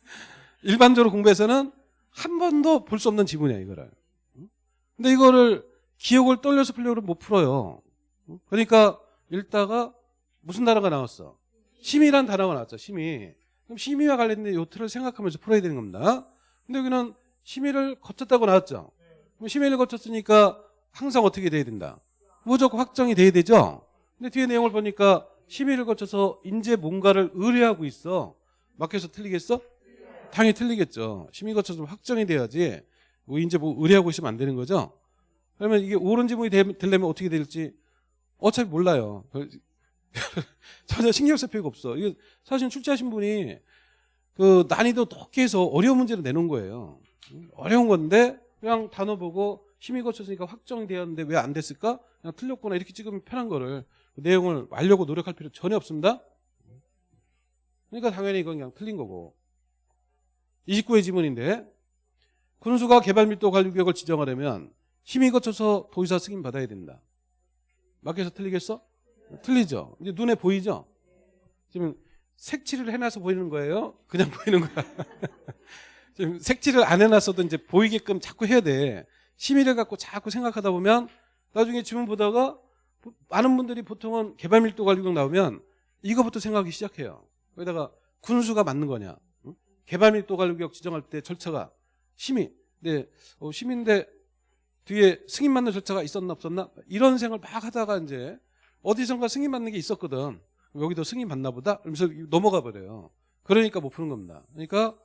일반적으로 공부해서는 한 번도 볼 수 없는 지문이야 이거를. 응? 근데 이거를 기억을 떨려서 풀려고 못 풀어요. 응? 그러니까 읽다가 무슨 단어가 나왔어? 심의란 단어가 나왔죠. 심의. 그럼 심의와 관련된 요트를 생각하면서 풀어야 되는 겁니다. 근데 여기는 심의를 거쳤다고 나왔죠. 그럼 심의를 거쳤으니까 항상 어떻게 돼야 된다? 무조건 확정이 돼야 되죠. 근데 뒤에 내용을 보니까 심의를 거쳐서 이제 뭔가를 의뢰하고 있어. 막혀서 틀리겠어? 당연히 틀리겠죠. 심의 거쳐서 확정이 돼야지. 뭐 이제 뭐 의뢰하고 있으면 안 되는 거죠. 그러면 이게 옳은 지문이 되- 되려면 어떻게 될지 어차피 몰라요. 전혀 신경 쓸 필요가 없어. 이게 사실 출제하신 분이 그 난이도 높게 해서 어려운 문제를 내놓은 거예요. 어려운 건데 그냥 단어 보고 심의 거쳤으니까 확정이 되었는데 왜 안 됐을까? 그냥 틀렸구나 이렇게 찍으면 편한 거를 그 내용을 알려고 노력할 필요 전혀 없습니다. 그러니까 당연히 이건 그냥 틀린 거고. 29회 지문인데 군수가 개발밀도 관리구역을 지정하려면 심의 거쳐서 도의사 승인 받아야 된다. 맞게서 틀리겠어? 틀리죠. 이제 눈에 보이죠? 지금 색칠을 해놔서 보이는 거예요? 그냥 보이는 거야? 지금 색칠을 안 해놨어도 이제 보이게끔 자꾸 해야 돼. 심의를 갖고 자꾸 생각하다 보면 나중에 지문 보다가 많은 분들이 보통은 개발밀도 관리구역 나오면 이거부터 생각하기 시작해요. 거기다가 군수가 맞는 거냐? 응? 개발밀도 관리구역 지정할 때 절차가 심의. 네, 어, 심의인데 뒤에 승인 받는 절차가 있었나 없었나? 이런 생각을 막 하다가 이제 어디선가 승인 받는 게 있었거든. 여기도 승인 받나 보다? 그러면서 넘어가 버려요. 그러니까 못 푸는 겁니다. 그러니까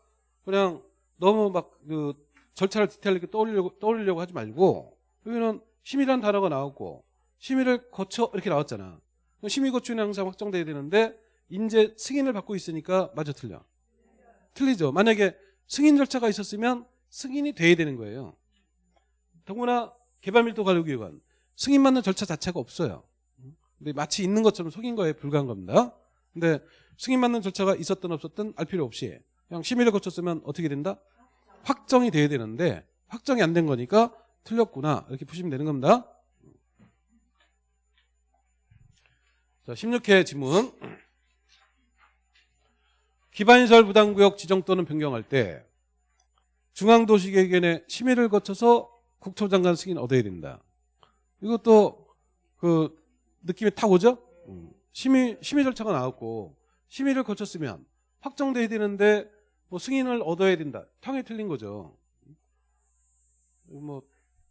그냥 너무 막 그 절차를 디테일하게 떠올리려고, 떠올리려고 하지 말고 여기는 심의란 단어가 나왔고 심의를 거쳐 이렇게 나왔잖아. 심의 거치는 항상 확정돼야 되는데 인제 승인을 받고 있으니까 맞아 틀려. 틀리죠. 만약에 승인 절차가 있었으면 승인이 돼야 되는 거예요. 더구나 개발밀도 관리구역은 승인 받는 절차 자체가 없어요. 근데 마치 있는 것처럼 속인 거에 불과한 겁니다. 근데 승인 받는 절차가 있었든 없었든 알 필요 없이 그냥 심의를 거쳤으면 어떻게 된다? 확정이 돼야 되는데 확정이 안 된 거니까 틀렸구나 이렇게 푸시면 되는 겁니다. 자, 16회 지문. 기반시설 부담구역 지정 또는 변경할 때 중앙도시계획원의 심의를 거쳐서 국토장관 승인 얻어야 된다. 이것도 그 느낌이 탁 오죠? 음. 심의 심의 절차가 나왔고 심의를 거쳤으면 확정돼야 되는데 뭐 승인을 얻어야 된다. 탕에 틀린 거죠. 뭐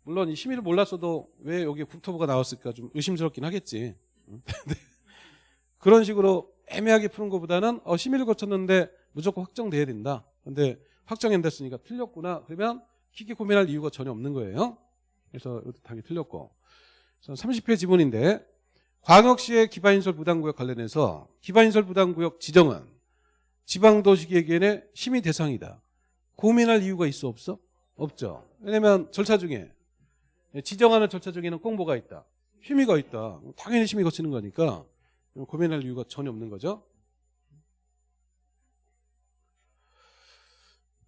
물론 이 심의를 몰랐어도 왜 여기 국토부가 나왔을까 좀 의심스럽긴 하겠지. 음. 근데 그런 식으로 애매하게 푸는 것보다는 어, 심의를 거쳤는데 무조건 확정돼야 된다. 근데 확정이 안 됐으니까 틀렸구나. 그러면 깊게 고민할 이유가 전혀 없는 거예요. 그래서 이것도 당연히 틀렸고. 30회 지문인데 광역시의 기반인설 부담구역 관련해서 기반인설 부담구역 지정은 지방도시계획위원회 심의 대상이다. 고민할 이유가 있어 없어? 없죠. 왜냐면 절차 중에 지정하는 절차 중에는 꼭 뭐가 있다. 심의가 있다. 당연히 심의 거치는 거니까 고민할 이유가 전혀 없는 거죠.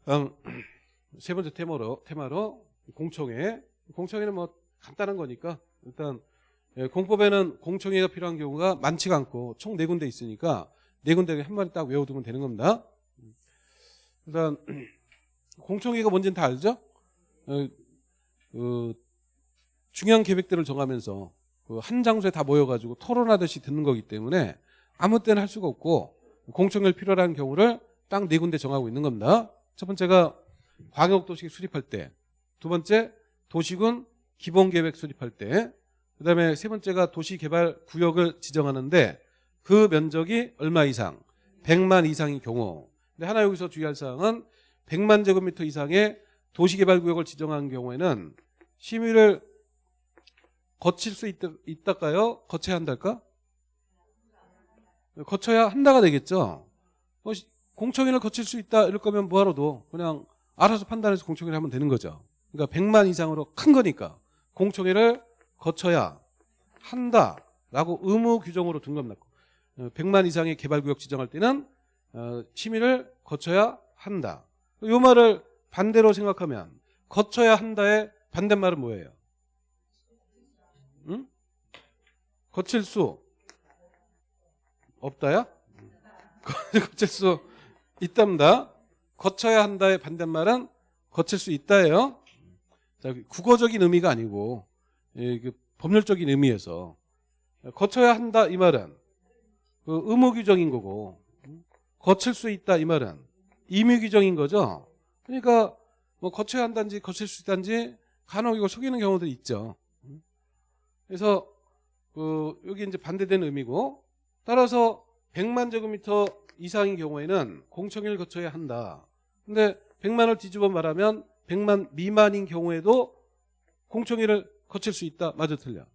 세 번째 테마로 테마로 공청회. 공청회는 뭐 간단한 거니까 일단 예, 공법에는 공청회가 필요한 경우가 많지가 않고 총 네 군데 있으니까 네 군데 한 마리 딱 외워두면 되는 겁니다. 일단 공청회가 뭔지는 다 알죠? 어, 그 중요한 계획들을 정하면서 그 한 장소에 다 모여가지고 토론하듯이 듣는 거기 때문에 아무 때나 할 수가 없고 공청회를 필요로 하는 경우를 딱 네 군데 정하고 있는 겁니다. 첫 번째가 광역도시 수립할 때, 두 번째 도시군 기본계획 수립할 때, 그 다음에 세 번째가 도시개발 구역을 지정하는데 그 면적이 얼마 이상, 100만 이상인 경우. 근데 하나 여기서 주의할 사항은 100만 제곱미터 이상의 도시개발구역을 지정한 경우에는 심의를 거칠 수 있다, 있다까요? 거쳐야 한달까? 거쳐야 한다가 되겠죠. 어, 공청회를 거칠 수 있다 이럴 거면 뭐하러 도 그냥 알아서 판단해서 공청회를 하면 되는 거죠. 그러니까 100만 이상으로 큰 거니까 공청회를 거쳐야 한다라고 의무 규정으로 둔 겁니다. 100만 이상의 개발구역 지정할 때는 어, 심의를 거쳐야 한다. 이 말을 반대로 생각하면 거쳐야 한다의 반대말은 뭐예요? 거칠 수 없다야? 거칠 수 있답니다. 거쳐야 한다의 반대말은 거칠 수 있다예요. 자, 국어적인 의미가 아니고 예, 그 법률적인 의미에서 거쳐야 한다 이 말은 그 의무 규정인 거고 거칠 수 있다 이 말은 임의 규정인 거죠. 그러니까 뭐 거쳐야 한다든지 거칠 수 있다든지 간혹 이걸 속이는 경우도 있죠. 그래서 그 여기 이제 반대되는 의미고 따라서 100만 제곱미터 이상인 경우에는 공청회를 거쳐야 한다. 근데 100만을 뒤집어 말하면 100만 미만인 경우에도 공청회를 거칠 수 있다. 맞아 틀려.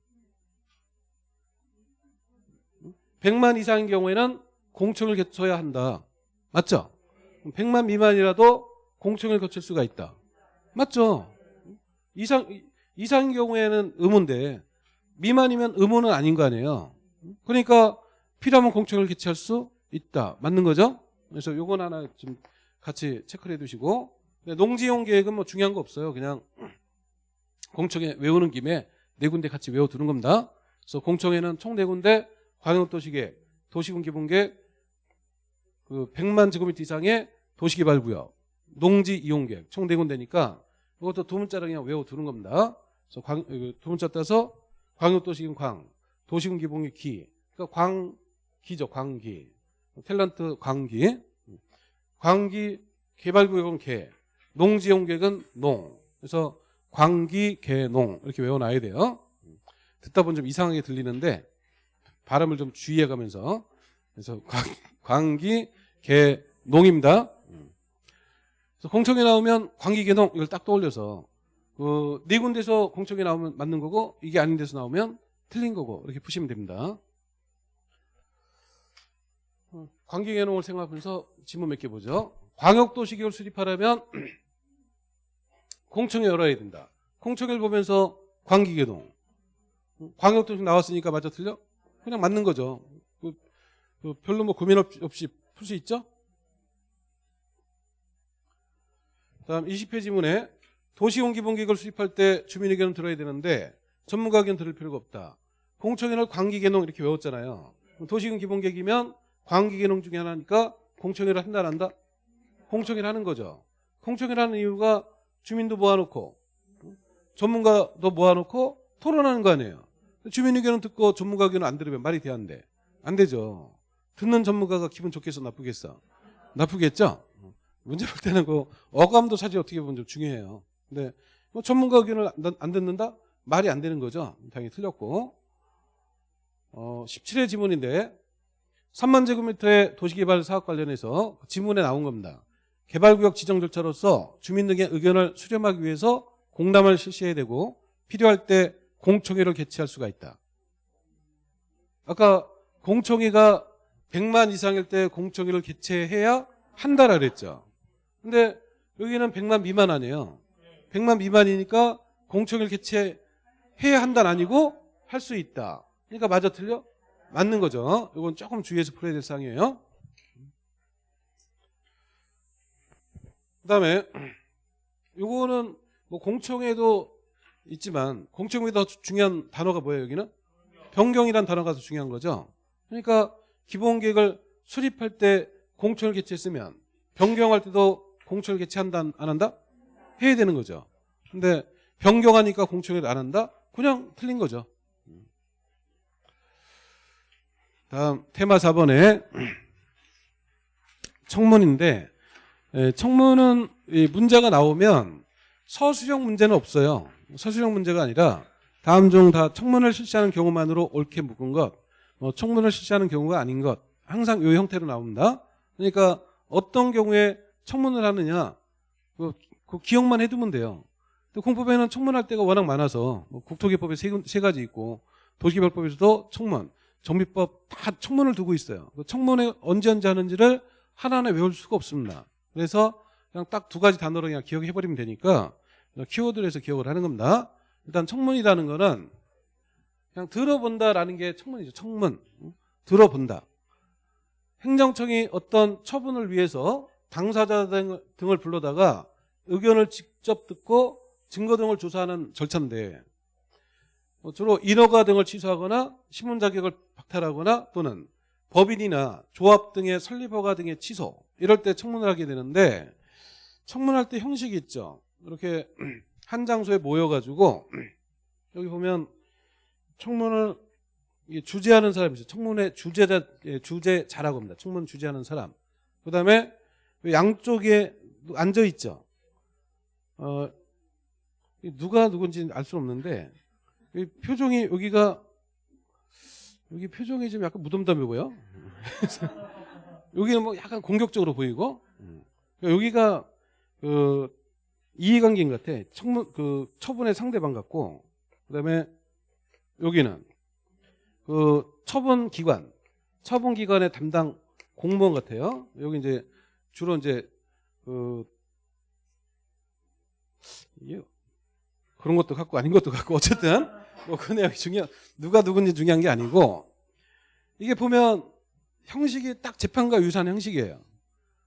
100만 이상인 경우에는 공청을 거쳐야 한다. 맞죠? 100만 미만이라도 공청을 거칠 수가 있다. 맞죠? 이상 이상인 경우에는 의무인데 미만이면 의무는 아닌 거 아니에요. 그러니까 필요하면 공청을 개최할 수 있다. 맞는 거죠? 그래서 요건 하나 좀 같이 체크를 해두시고 농지용 계획은 뭐 중요한 거 없어요. 그냥 공청회 외우는 김에 네 군데 같이 외워두는 겁니다. 그래서 공청회는 총 네 군데 광역도시계획, 도시군 기본계획, 그 100만 제곱미터 이상의 도시개발구역, 농지 이용계획 총 네 군데니까 이것도 두 문자로 그냥 외워두는 겁니다. 그래서 광, 그두 문자 따서 광역도시군 광, 도시군 기본계획 기, 그러니까 광기죠, 광기. 탤런트 광기, 광기 개발구역은 개, 농지용계획은 농. 그래서 광기, 개, 농 이렇게 외워놔야 돼요. 듣다 보면 좀 이상하게 들리는데 발음을 좀 주의해가면서 그래서 광, 광기, 개, 농입니다. 그래서 공청회 나오면 관기개동 이걸 딱 떠올려서 그네 군데서 공청회 나오면 맞는 거고 이게 아닌 데서 나오면 틀린 거고 이렇게 푸시면 됩니다. 어, 관기개동을 생각하면서 질문 몇 개 보죠. 광역도시계획을 수립하려면 공청회 열어야 된다. 공청회를 보면서 관기개동. 광역도시 나왔으니까 맞아 틀려? 그냥 맞는 거죠. 그, 그 별로 뭐 고민 없- 없이 풀 수 있죠? 다음 20회 지문에 도시공기본계획을 수립할 때 주민 의견을 들어야 되는데 전문가 의견 들을 필요가 없다. 공청회를 광기개농 이렇게 외웠잖아요. 도시공기본계획이면 광기개농 중에 하나니까 공청회를 한다 안 한다? 공청회를 하는 거죠. 공청회를 하는 이유가 주민도 모아놓고 전문가도 모아놓고 토론하는 거 아니에요. 주민 의견은 듣고 전문가 의견은 안 들으면 말이 돼안 돼? 안 되죠. 듣는 전문가가 기분 좋겠어 나쁘겠어? 나쁘겠죠? 문제 볼 때는 그 어감도 사실 어떻게 보면 좀 중요해요. 근데 뭐 전문가 의견을 안, 안 듣는다? 말이 안 되는 거죠. 당연히 틀렸고. 어, 17회 지문인데 3만 제곱미터의 도시개발 사업 관련해서 지문에 나온 겁니다. 개발구역 지정 절차로서 주민 등의 의견을 수렴하기 위해서 공람을 실시해야 되고 필요할 때 공청회를 개최할 수가 있다. 아까 공청회가 100만 이상일 때 공청회를 개최해야 한다라 그랬죠. 근데 여기는 100만 미만 아니에요. 100만 미만이니까 공청회를 개최해야 한다는 아니고 할 수 있다. 그러니까 맞아 틀려? 맞는 거죠. 이건 조금 주의해서 풀어야 될 사항이에요. 그 다음에 요거는 뭐 공청회도 있지만 공청회도 중요한 단어가 뭐예요 여기는? 변경이란 단어가 더 중요한 거죠. 그러니까 기본 계획을 수립할 때 공청을 개최했으면 변경할 때도 공청을 개최한다 안 한다? 해야 되는 거죠. 근데 변경하니까 공청회를 안 한다? 그냥 틀린 거죠. 다음 테마 4번에 청문인데 예, 청문은 이 문제가 나오면 서술형 문제는 없어요. 서술형 문제가 아니라 다음 중 다 청문을 실시하는 경우만으로 옳게 묶은 것, 뭐 청문을 실시하는 경우가 아닌 것 항상 이 형태로 나옵니다. 그러니까 어떤 경우에 청문을 하느냐 그, 그 기억만 해두면 돼요. 근데 공법에는 청문할 때가 워낙 많아서 뭐 국토개법에 세, 군- 세 가지 있고 도시개발법에서도 청문, 정비법 다 청문을 두고 있어요. 그 청문에 언제 언제 하는지를 하나하나 외울 수가 없습니다. 그래서 그냥 딱 두 가지 단어로 그냥 기억해버리면 되니까 키워드를 해서 기억을 하는 겁니다. 일단 청문이라는 거는 그냥 들어본다라는 게 청문이죠. 청문. 응? 들어본다. 행정청이 어떤 처분을 위해서 당사자 등- 등을 불러다가 의견을 직접 듣고 증거 등을 조사하는 절차인데 뭐 주로 인허가 등을 취소하거나 신문 자격을 박탈하거나 또는 법인이나 조합 등의 설립 허가 등의 취소 이럴 때 청문을 하게 되는데 청문할 때 형식이 있죠. 이렇게 한 장소에 모여가지고 여기 보면 청문을 주재하는 사람이 있어요. 청문회 주재자 예, 주재자라고 합니다. 청문 주재하는 사람. 그다음에 양쪽에 앉아 있죠. 어, 이 누가 누군지 알수 없는데 이 표정이 여기가 여기 표정이 좀 약간 무덤덤해 보여. 여기는 뭐 약간 공격적으로 보이고 여기가 그 이해관계인 것 같아. 청문 그 처분의 상대방 같고 그다음에 여기는 그 처분 기관, 처분 기관의 담당 공무원 같아요. 여기 이제 주로 이제 그 그런 것도 갖고 아닌 것도 갖고 어쨌든 뭐 그 내용이 중요 누가 누군지 중요한 게 아니고 이게 보면 형식이 딱 재판과 유사한 형식이에요.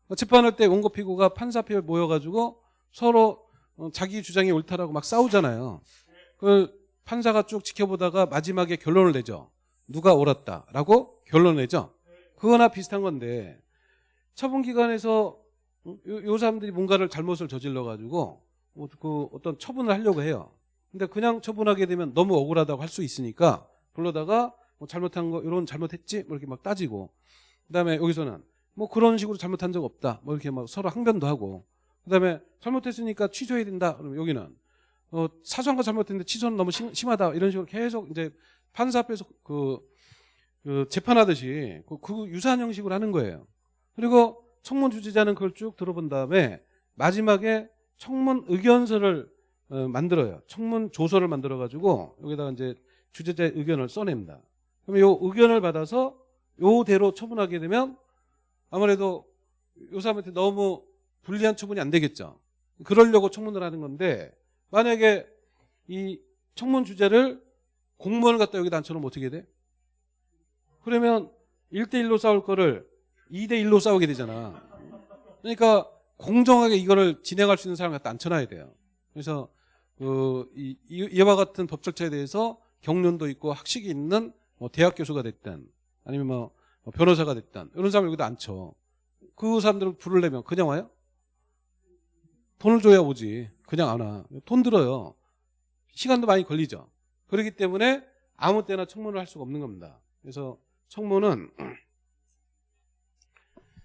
어, 재판할 때 원고 피고가 판사 앞에 모여가지고 서로 어, 자기 주장이 옳다라고 막 싸우잖아요. 그 판사가 쭉 지켜보다가 마지막에 결론을 내죠. 누가 옳았다라고 결론을 내죠. 그거나 비슷한 건데 처분 기관에서 요, 요 사람들이 뭔가를 잘못을 저질러 가지고 뭐 그 어떤 처분을 하려고 해요. 근데 그냥 처분하게 되면 너무 억울하다고 할 수 있으니까 불러다가 뭐 잘못한 거 이런 잘못했지? 뭐 이렇게 막 따지고. 그다음에 여기서는 뭐 그런 식으로 잘못한 적 없다. 뭐 이렇게 막 서로 항변도 하고. 그다음에 잘못했으니까 취소해야 된다. 그러면 여기는 어, 사소한 거 잘못했는데 취소는 너무 심, 심하다. 이런 식으로 계속 이제 판사 앞에서 그, 그 재판하듯이 그, 그 유사한 형식으로 하는 거예요. 그리고 청문 주지자는 그걸 쭉 들어본 다음에 마지막에 청문 의견서를 어, 만들어요. 청문 조서를 만들어 가지고 여기다가 이제 주제자의 의견을 써냅니다. 그럼 요 의견을 받아서 요대로 처분하게 되면 아무래도 요 사람한테 너무 불리한 처분이 안 되겠죠. 그러려고 청문을 하는 건데 만약에 이 청문 주제를 공무원을 갖다 여기다 앉혀놓으면 어떻게 돼? 그러면 1대1로 싸울 거를 2대1로 싸우게 되잖아. 그러니까 공정하게 이거를 진행할 수 있는 사람을 갖다 앉혀놔야 돼요. 그래서 그 이, 이- 이와 같은 법 절차에 대해서 경륜도 있고 학식이 있는 뭐 대학 교수가 됐든 아니면 뭐 변호사가 됐든 이런 사람 여기다 앉혀. 그 사람들을 부르려면 그냥 와요? 돈을 줘야 오지. 그냥 안 와. 돈 들어요. 시간도 많이 걸리죠. 그렇기 때문에 아무 때나 청문을 할 수가 없는 겁니다. 그래서 청문은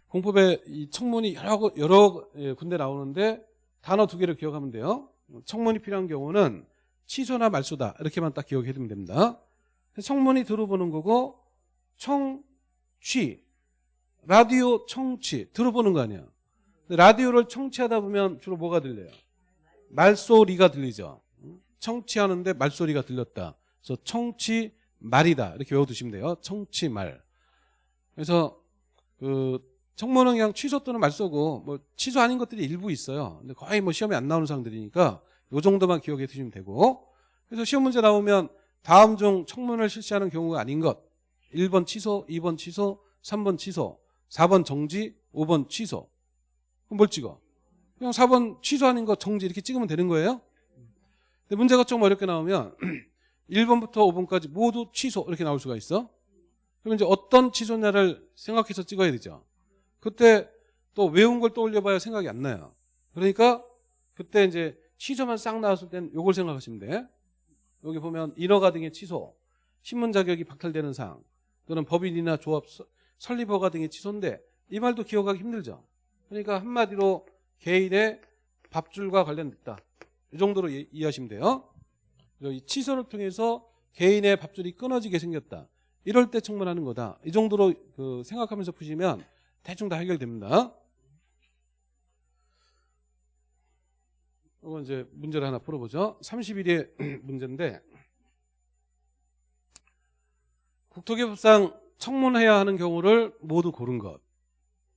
공법에 이 청문이 여러, 구- 여러 예, 군데 나오는데 단어 두 개를 기억하면 돼요. 청문이 필요한 경우는 취소나 말소다 이렇게만 딱 기억해 두면 됩니다. 청문이 들어보는 거고 청취 라디오 청취 들어보는 거 아니야. 라디오를 청취하다 보면 주로 뭐가 들려요? 말소리가 들리죠. 청취하는데 말소리가 들렸다. 그래서 청취 말이다 이렇게 외워두시면 돼요. 청취 말. 그래서 그 청문은 그냥 취소 또는 말소고 뭐 취소 아닌 것들이 일부 있어요. 근데 거의 뭐 시험에 안 나오는 상들이니까 요 정도만 기억해 두시면 되고. 그래서 시험 문제 나오면 다음 중 청문을 실시하는 경우가 아닌 것. 1번 취소, 2번 취소, 3번 취소, 4번 정지, 5번 취소. 그럼 뭘 찍어? 그냥 4번 취소하는 거 정지 이렇게 찍으면 되는 거예요. 근데 문제가 좀 어렵게 나오면 1번부터 5번까지 모두 취소 이렇게 나올 수가 있어. 그럼 이제 어떤 취소냐를 생각해서 찍어야 되죠. 그때 또 외운 걸 떠올려봐야 생각이 안 나요. 그러니까 그때 이제 취소만 싹 나왔을 땐 요걸 생각하시면 돼. 여기 보면 인허가 등의 취소, 신문 자격이 박탈되는 사항, 또는 법인이나 조합 서- 설립허가 등의 취소인데 이 말도 기억하기 힘들죠. 그러니까 한마디로 개인의 밥줄과 관련됐다. 이 정도로 이- 이해하시면 돼요. 이 취소를 통해서 개인의 밥줄이 끊어지게 생겼다. 이럴 때 청문하는 거다. 이 정도로 그 생각하면서 푸시면 대충 다 해결됩니다. 이건 이제 문제를 하나 풀어보죠. 31의 문제인데 국토개법상 청문해야 하는 경우를 모두 고른 것.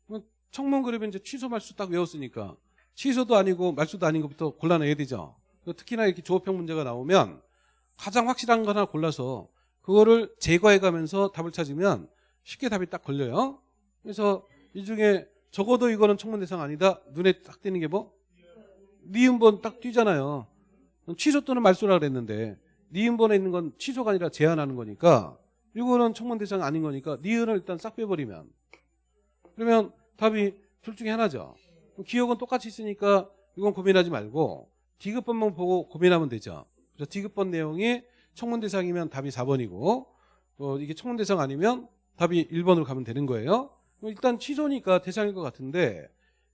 그럼 청문 그러면 이제 취소 말수 딱 외웠으니까 취소도 아니고 말수도 아닌 것부터 골라내야 되죠. 특히나 이렇게 조업형 문제가 나오면 가장 확실한 거 하나 골라서 그거를 제거해 가면서 답을 찾으면 쉽게 답이 딱 걸려요. 그래서 이 중에 적어도 이거는 청문 대상 아니다. 눈에 딱 띄는 게 뭐? 니은번 딱 띄잖아요. 취소 또는 말소라 그랬는데 니은번에 있는 건 취소가 아니라 제한하는 거니까 이거는 청문 대상 아닌 거니까 니은을 일단 싹 빼버리면 그러면 답이 둘 중에 하나죠. 기억은 똑같이 있으니까 이건 고민하지 말고 디귿번만 보고 고민하면 되죠. 그래서 디귿번 내용이 청문 대상이면 답이 4번이고 어, 이게 청문 대상 아니면 답이 1번으로 가면 되는 거예요. 일단 취소니까 대상일 것 같은데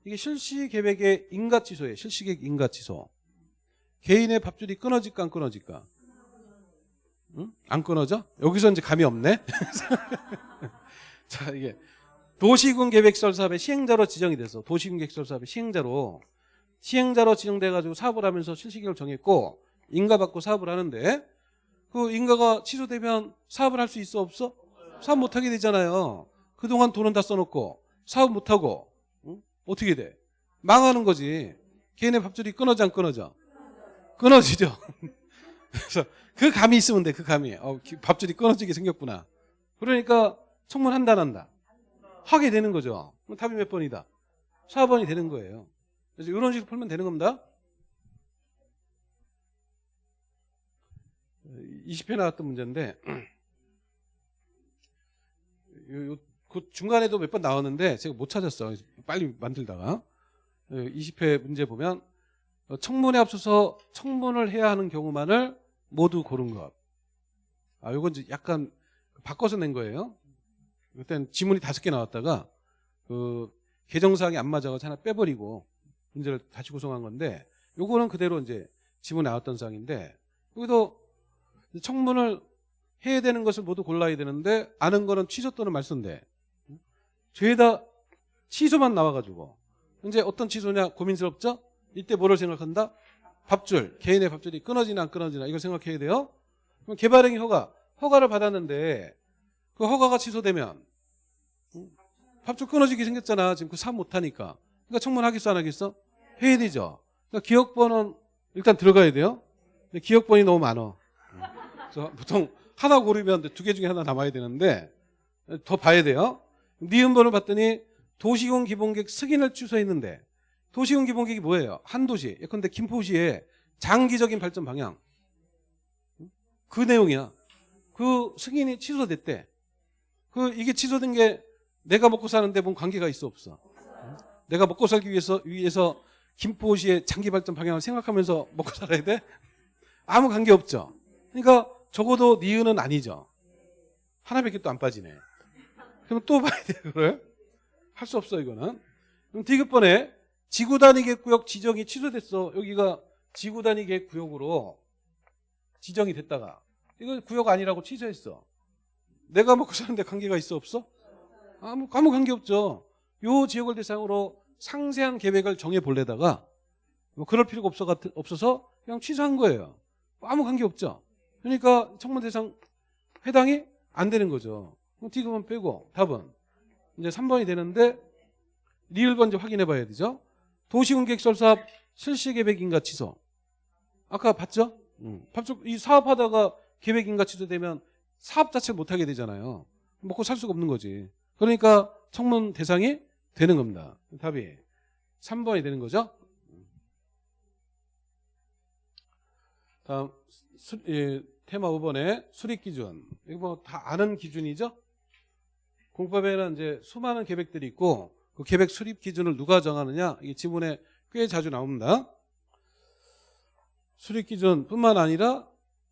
이게 실시 계획의 인가 취소예요. 실시 계획 인가 취소. 개인의 밥줄이 끊어질까 안 끊어질까? 응? 안 끊어져? 여기서 이제 감이 없네. 자 이게 도시군 계획 설 사업의 시행자로 지정이 돼서 도시군 계획 설 사업의 시행자로 시행자로 지정돼 가지고 사업을 하면서 실시 계획을 정했고 인가 받고 사업을 하는데 그 인가가 취소되면 사업을 할 수 있어 없어? 사업 못 하게 되잖아요. 그동안 돈은 다 써놓고 사업 못 하고 응? 어떻게 돼? 망하는 거지. 개인의 밥줄이 끊어져 안 끊어져? 끊어지죠. 그래서 그 감이 있으면 돼. 그 감이. 어, 기- 밥줄이 끊어지게 생겼구나. 그러니까 청문 한다 안 한다. 하게 되는 거죠. 그럼 답이 몇 번이다? 4번이 되는 거예요. 그래서 이런 식으로 풀면 되는 겁니다. 20회 나왔던 문제인데 요- 요- 그 중간에도 몇 번 나왔는데 제가 못 찾았어. 빨리 만들다가 20회 문제 보면 어, 청문에 앞서서 청문을 해야 하는 경우만을 모두 고른 것. 아, 요건 이제 약간 바꿔서 낸 거예요. 그때는 지문이 다섯 개 나왔다가 그 개정사항이 안 맞아서 하나 빼버리고 문제를 다시 구성한 건데 요거는 그대로 이제 지문에 나왔던 사항인데 여기도 청문을 해야 되는 것을 모두 골라야 되는데 아는 거는 취소 또는 말소인데 죄다 취소만 나와가지고 이제 어떤 취소냐 고민스럽죠? 이때 뭐를 생각한다? 밥줄, 개인의 밥줄이 끊어지나 안 끊어지나 이걸 생각해야 돼요. 그럼 개발행위 허가, 허가를 받았는데 그 허가가 취소되면 음, 밥줄 끊어지게 생겼잖아. 지금 그 사업 못하니까. 그러니까 청문하겠어 안 하겠어? 해야 되죠. 그러니까 기억번호는 일단 들어가야 돼요. 근데 기억번이 너무 많아. 그래서 보통 하나 고르면 두 개 중에 하나 남아야 되는데 더 봐야 돼요. 니은번을 봤더니 도시공 기본계획 승인을 취소했는데 도시공 기본계획이 뭐예요? 한 도시. 예컨대 김포시의 장기적인 발전 방향. 그 내용이야. 그 승인이 취소됐대. 그 이게 취소된 게 내가 먹고 사는데 뭔 관계가 있어 없어? 내가 먹고 살기 위해서 위해서 김포시의 장기 발전 방향을 생각하면서 먹고 살아야 돼? 아무 관계 없죠. 그러니까 적어도 니은은 아니죠. 하나밖에 또 안 빠지네. 그럼 또 봐야 돼, 그걸. 할 수 없어, 이거는. 그럼 디귿번에 지구 단위 계획구역 지정이 취소됐어. 여기가 지구 단위 계획구역으로 지정이 됐다가 이거 구역 아니라고 취소했어. 내가 먹고 사는데 관계가 있어 없어? 아무 아무 관계 없죠. 요 지역을 대상으로 상세한 계획을 정해 볼래다가 뭐 그럴 필요가 없어 같, 없어서 그냥 취소한 거예요. 아무 관계 없죠. 그러니까 청문 대상 해당이 안 되는 거죠. 그럼 D급은 빼고 답은 이제 3번이 되는데 리을번 이제 확인해 봐야 되죠. 도시공객설 사업 실시 계획인가 취소. 아까 봤죠? 음. 이 사업하다가 계획인가 취소되면 사업 자체를 못하게 되잖아요. 먹고 살 수가 없는 거지. 그러니까 청문 대상이 되는 겁니다. 답이 3번이 되는 거죠. 다음 수, 예, 테마 5번에 수립 기준. 이거 뭐 다 아는 기준이죠? 공법에는 이제 수많은 계획들이 있고 그 계획 수립 기준을 누가 정하느냐? 이 지문에 꽤 자주 나옵니다. 수립 기준뿐만 아니라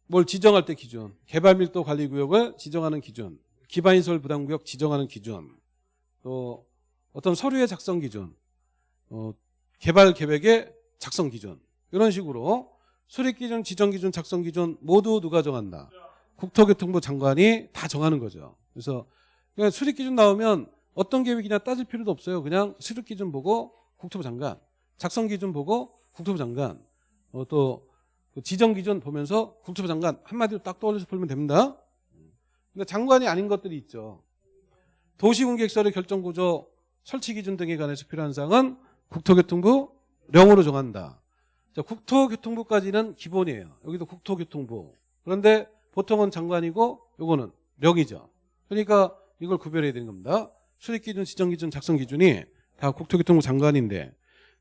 뭘 지정할 때 기준, 개발 밀도 관리 구역을 지정하는 기준, 기반시설 부담 구역 지정하는 기준, 또 어떤 서류의 작성 기준, 어, 개발 계획의 작성 기준 이런 식으로 수립 기준, 지정 기준, 작성 기준 모두 누가 정한다? 국토교통부 장관이 다 정하는 거죠. 그래서 그냥 수립 기준 나오면 어떤 계획이냐 따질 필요도 없어요. 그냥 수립 기준 보고 국토부 장관, 작성 기준 보고 국토부 장관, 어, 또그 지정 기준 보면서 국토부 장관 한마디로 딱 떠올려서 풀면 됩니다. 근데 장관이 아닌 것들이 있죠. 도시공객설의 결정구조 설치 기준 등에 관해서 필요한 사항은 국토교통부 령으로 정한다. 자, 국토교통부까지는 기본이에요. 여기도 국토교통부. 그런데 보통은 장관이고 요거는 령이죠. 그러니까 이걸 구별해야 되는 겁니다. 수립 기준, 지정 기준, 작성 기준이 다 국토교통부 장관인데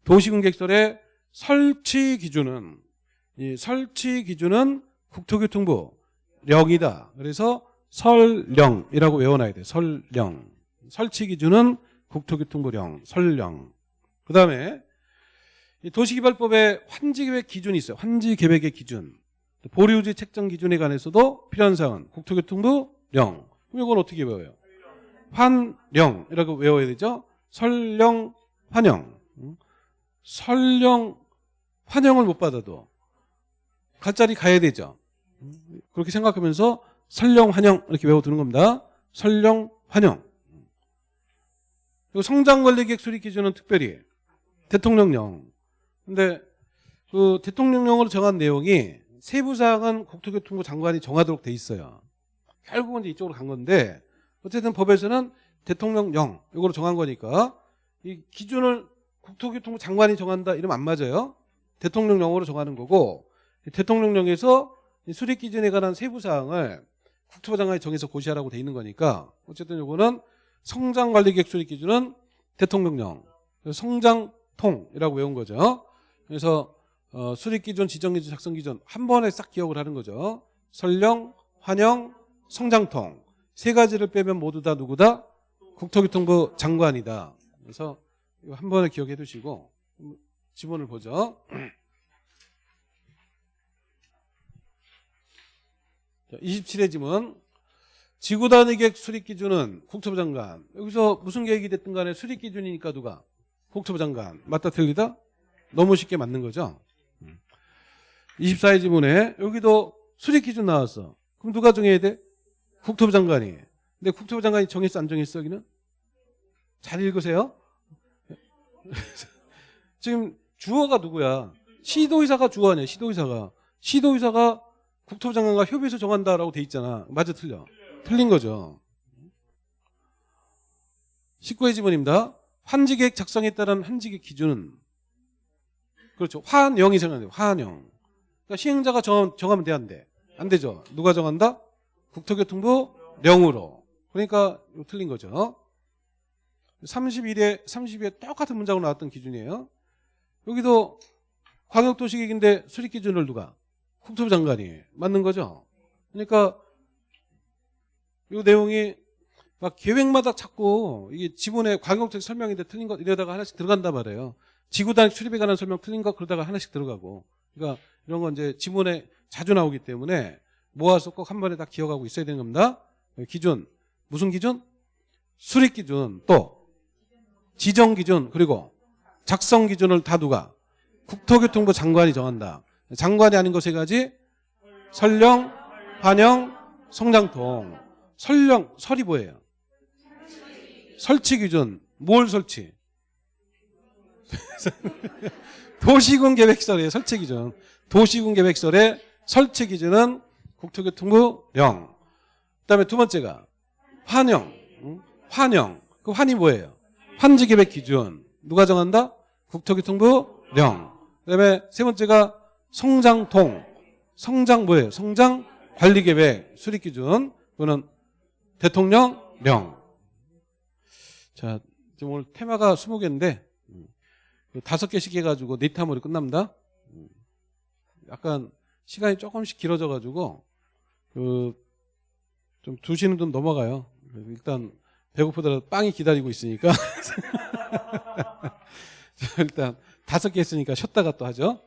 도시공객설의 설치 기준은 이 설치 기준은 국토교통부 령이다. 그래서 설령이라고 외워놔야 돼. 설령. 설치 기준은 국토교통부령, 설령. 그 다음에 도시개발법에 환지계획 기준이 있어요. 환지계획의 기준. 보류지 책정 기준에 관해서도 필요한 사항은 국토교통부 령. 그럼 이건 어떻게 외워요? 환령이라고 외워야 되죠. 설령, 환영. 설령, 환영을 못 받아도 갈자리 가야 되죠. 그렇게 생각하면서 설령 환영 이렇게 외워두는 겁니다. 설령 환영. 그리고 성장관리계획 수립 기준은 특별히 대통령령. 근데 그 대통령령으로 정한 내용이 세부 사항은 국토교통부 장관이 정하도록 돼 있어요. 결국은 이제 이쪽으로 간 건데 어쨌든 법에서는 대통령령 이거로 정한 거니까 이 기준을 국토교통부 장관이 정한다 이러면 안 맞아요. 대통령령으로 정하는 거고 대통령령에서 수립 기준에 관한 세부 사항을 국토부 장관이 정해서 고시하라고 돼 있는 거니까 어쨌든 요거는 성장 관리 계획 수립 기준은 대통령령 성장통이라고 외운 거죠. 그래서 어, 수립 기준, 지정 기준, 작성 기준 한 번에 싹 기억을 하는 거죠. 설령, 환영, 성장통 세 가지를 빼면 모두 다 누구다? 국토교통부 장관이다. 그래서 이거 한 번에 기억해 두시고 지문을 보죠. 27회 지문 지구 단위 계획 수립 기준은 국토부 장관. 여기서 무슨 계획이 됐든 간에 수립 기준이니까 누가? 국토부 장관. 맞다 틀리다? 너무 쉽게 맞는 거죠. 24회 지문에 여기도 수립 기준 나왔어. 그럼 누가 정해야 돼? 국토부 장관이. 근데 국토부 장관이 정했어 안 정했어 여기는? 잘 읽으세요. 지금 주어가 누구야? 시도의사가 주어 아니야, 시도의사가. 시도의사가 국토부 장관과 협의해서 정한다라고 돼 있잖아. 맞아, 틀려? 틀린 거죠. 19회 지문입니다. 환지계획 작성에 따른 환지계 기준은 그렇죠. 환영이 정하는 환영. 그러니까 시행자가 정, 정하면 돼, 안 돼? 안 되죠. 누가 정한다? 국토교통부 령으로. 그러니까 이거 틀린 거죠. 31회, 32회 똑같은 문장으로 나왔던 기준이에요. 여기도 광역도시계획인데 수립 기준을 누가? 국토부 장관이 맞는 거죠. 그러니까 이 내용이 막 계획마다 자꾸 이게 지문에 광역적 설명인데 틀린 것 이러다가 하나씩 들어간단 말이에요. 지구단 출입에 관한 설명 틀린 거 그러다가 하나씩 들어가고. 그러니까 이런 건 이제 지문에 자주 나오기 때문에 모아서 꼭 한 번에 다 기억하고 있어야 되는 겁니다. 기준 무슨 기준? 수립 기준 또 지정 기준 그리고 작성 기준을 다 누가 국토교통부 장관이 정한다. 장관이 아닌 거 세 가지 설령, 반영, 성장통. 설령 설이 뭐예요? 설치 기준 뭘 설치? 도시군 계획설의 설치 기준 도시군 계획설의 설치 기준은 국토교통부 령. 그다음에 두 번째가 환영. 응? 환영. 그 환이 뭐예요? 환지 계획 기준. 누가 정한다? 국토교통부 령. 그다음에 세 번째가 성장통. 성장 뭐예요? 성장 관리 계획 수립 기준. 그거는 대통령 령. 자, 지금 오늘 테마가 20개인데 다섯 개씩 해가지고 네타물이 끝납니다. 음. 약간 시간이 조금씩 길어져 가지고 그좀 2시는 좀 넘어가요. 일단 배고프더라도 빵이 기다리고 있으니까 자, 일단 다섯 개 했으니까 쉬었다가 또 하죠.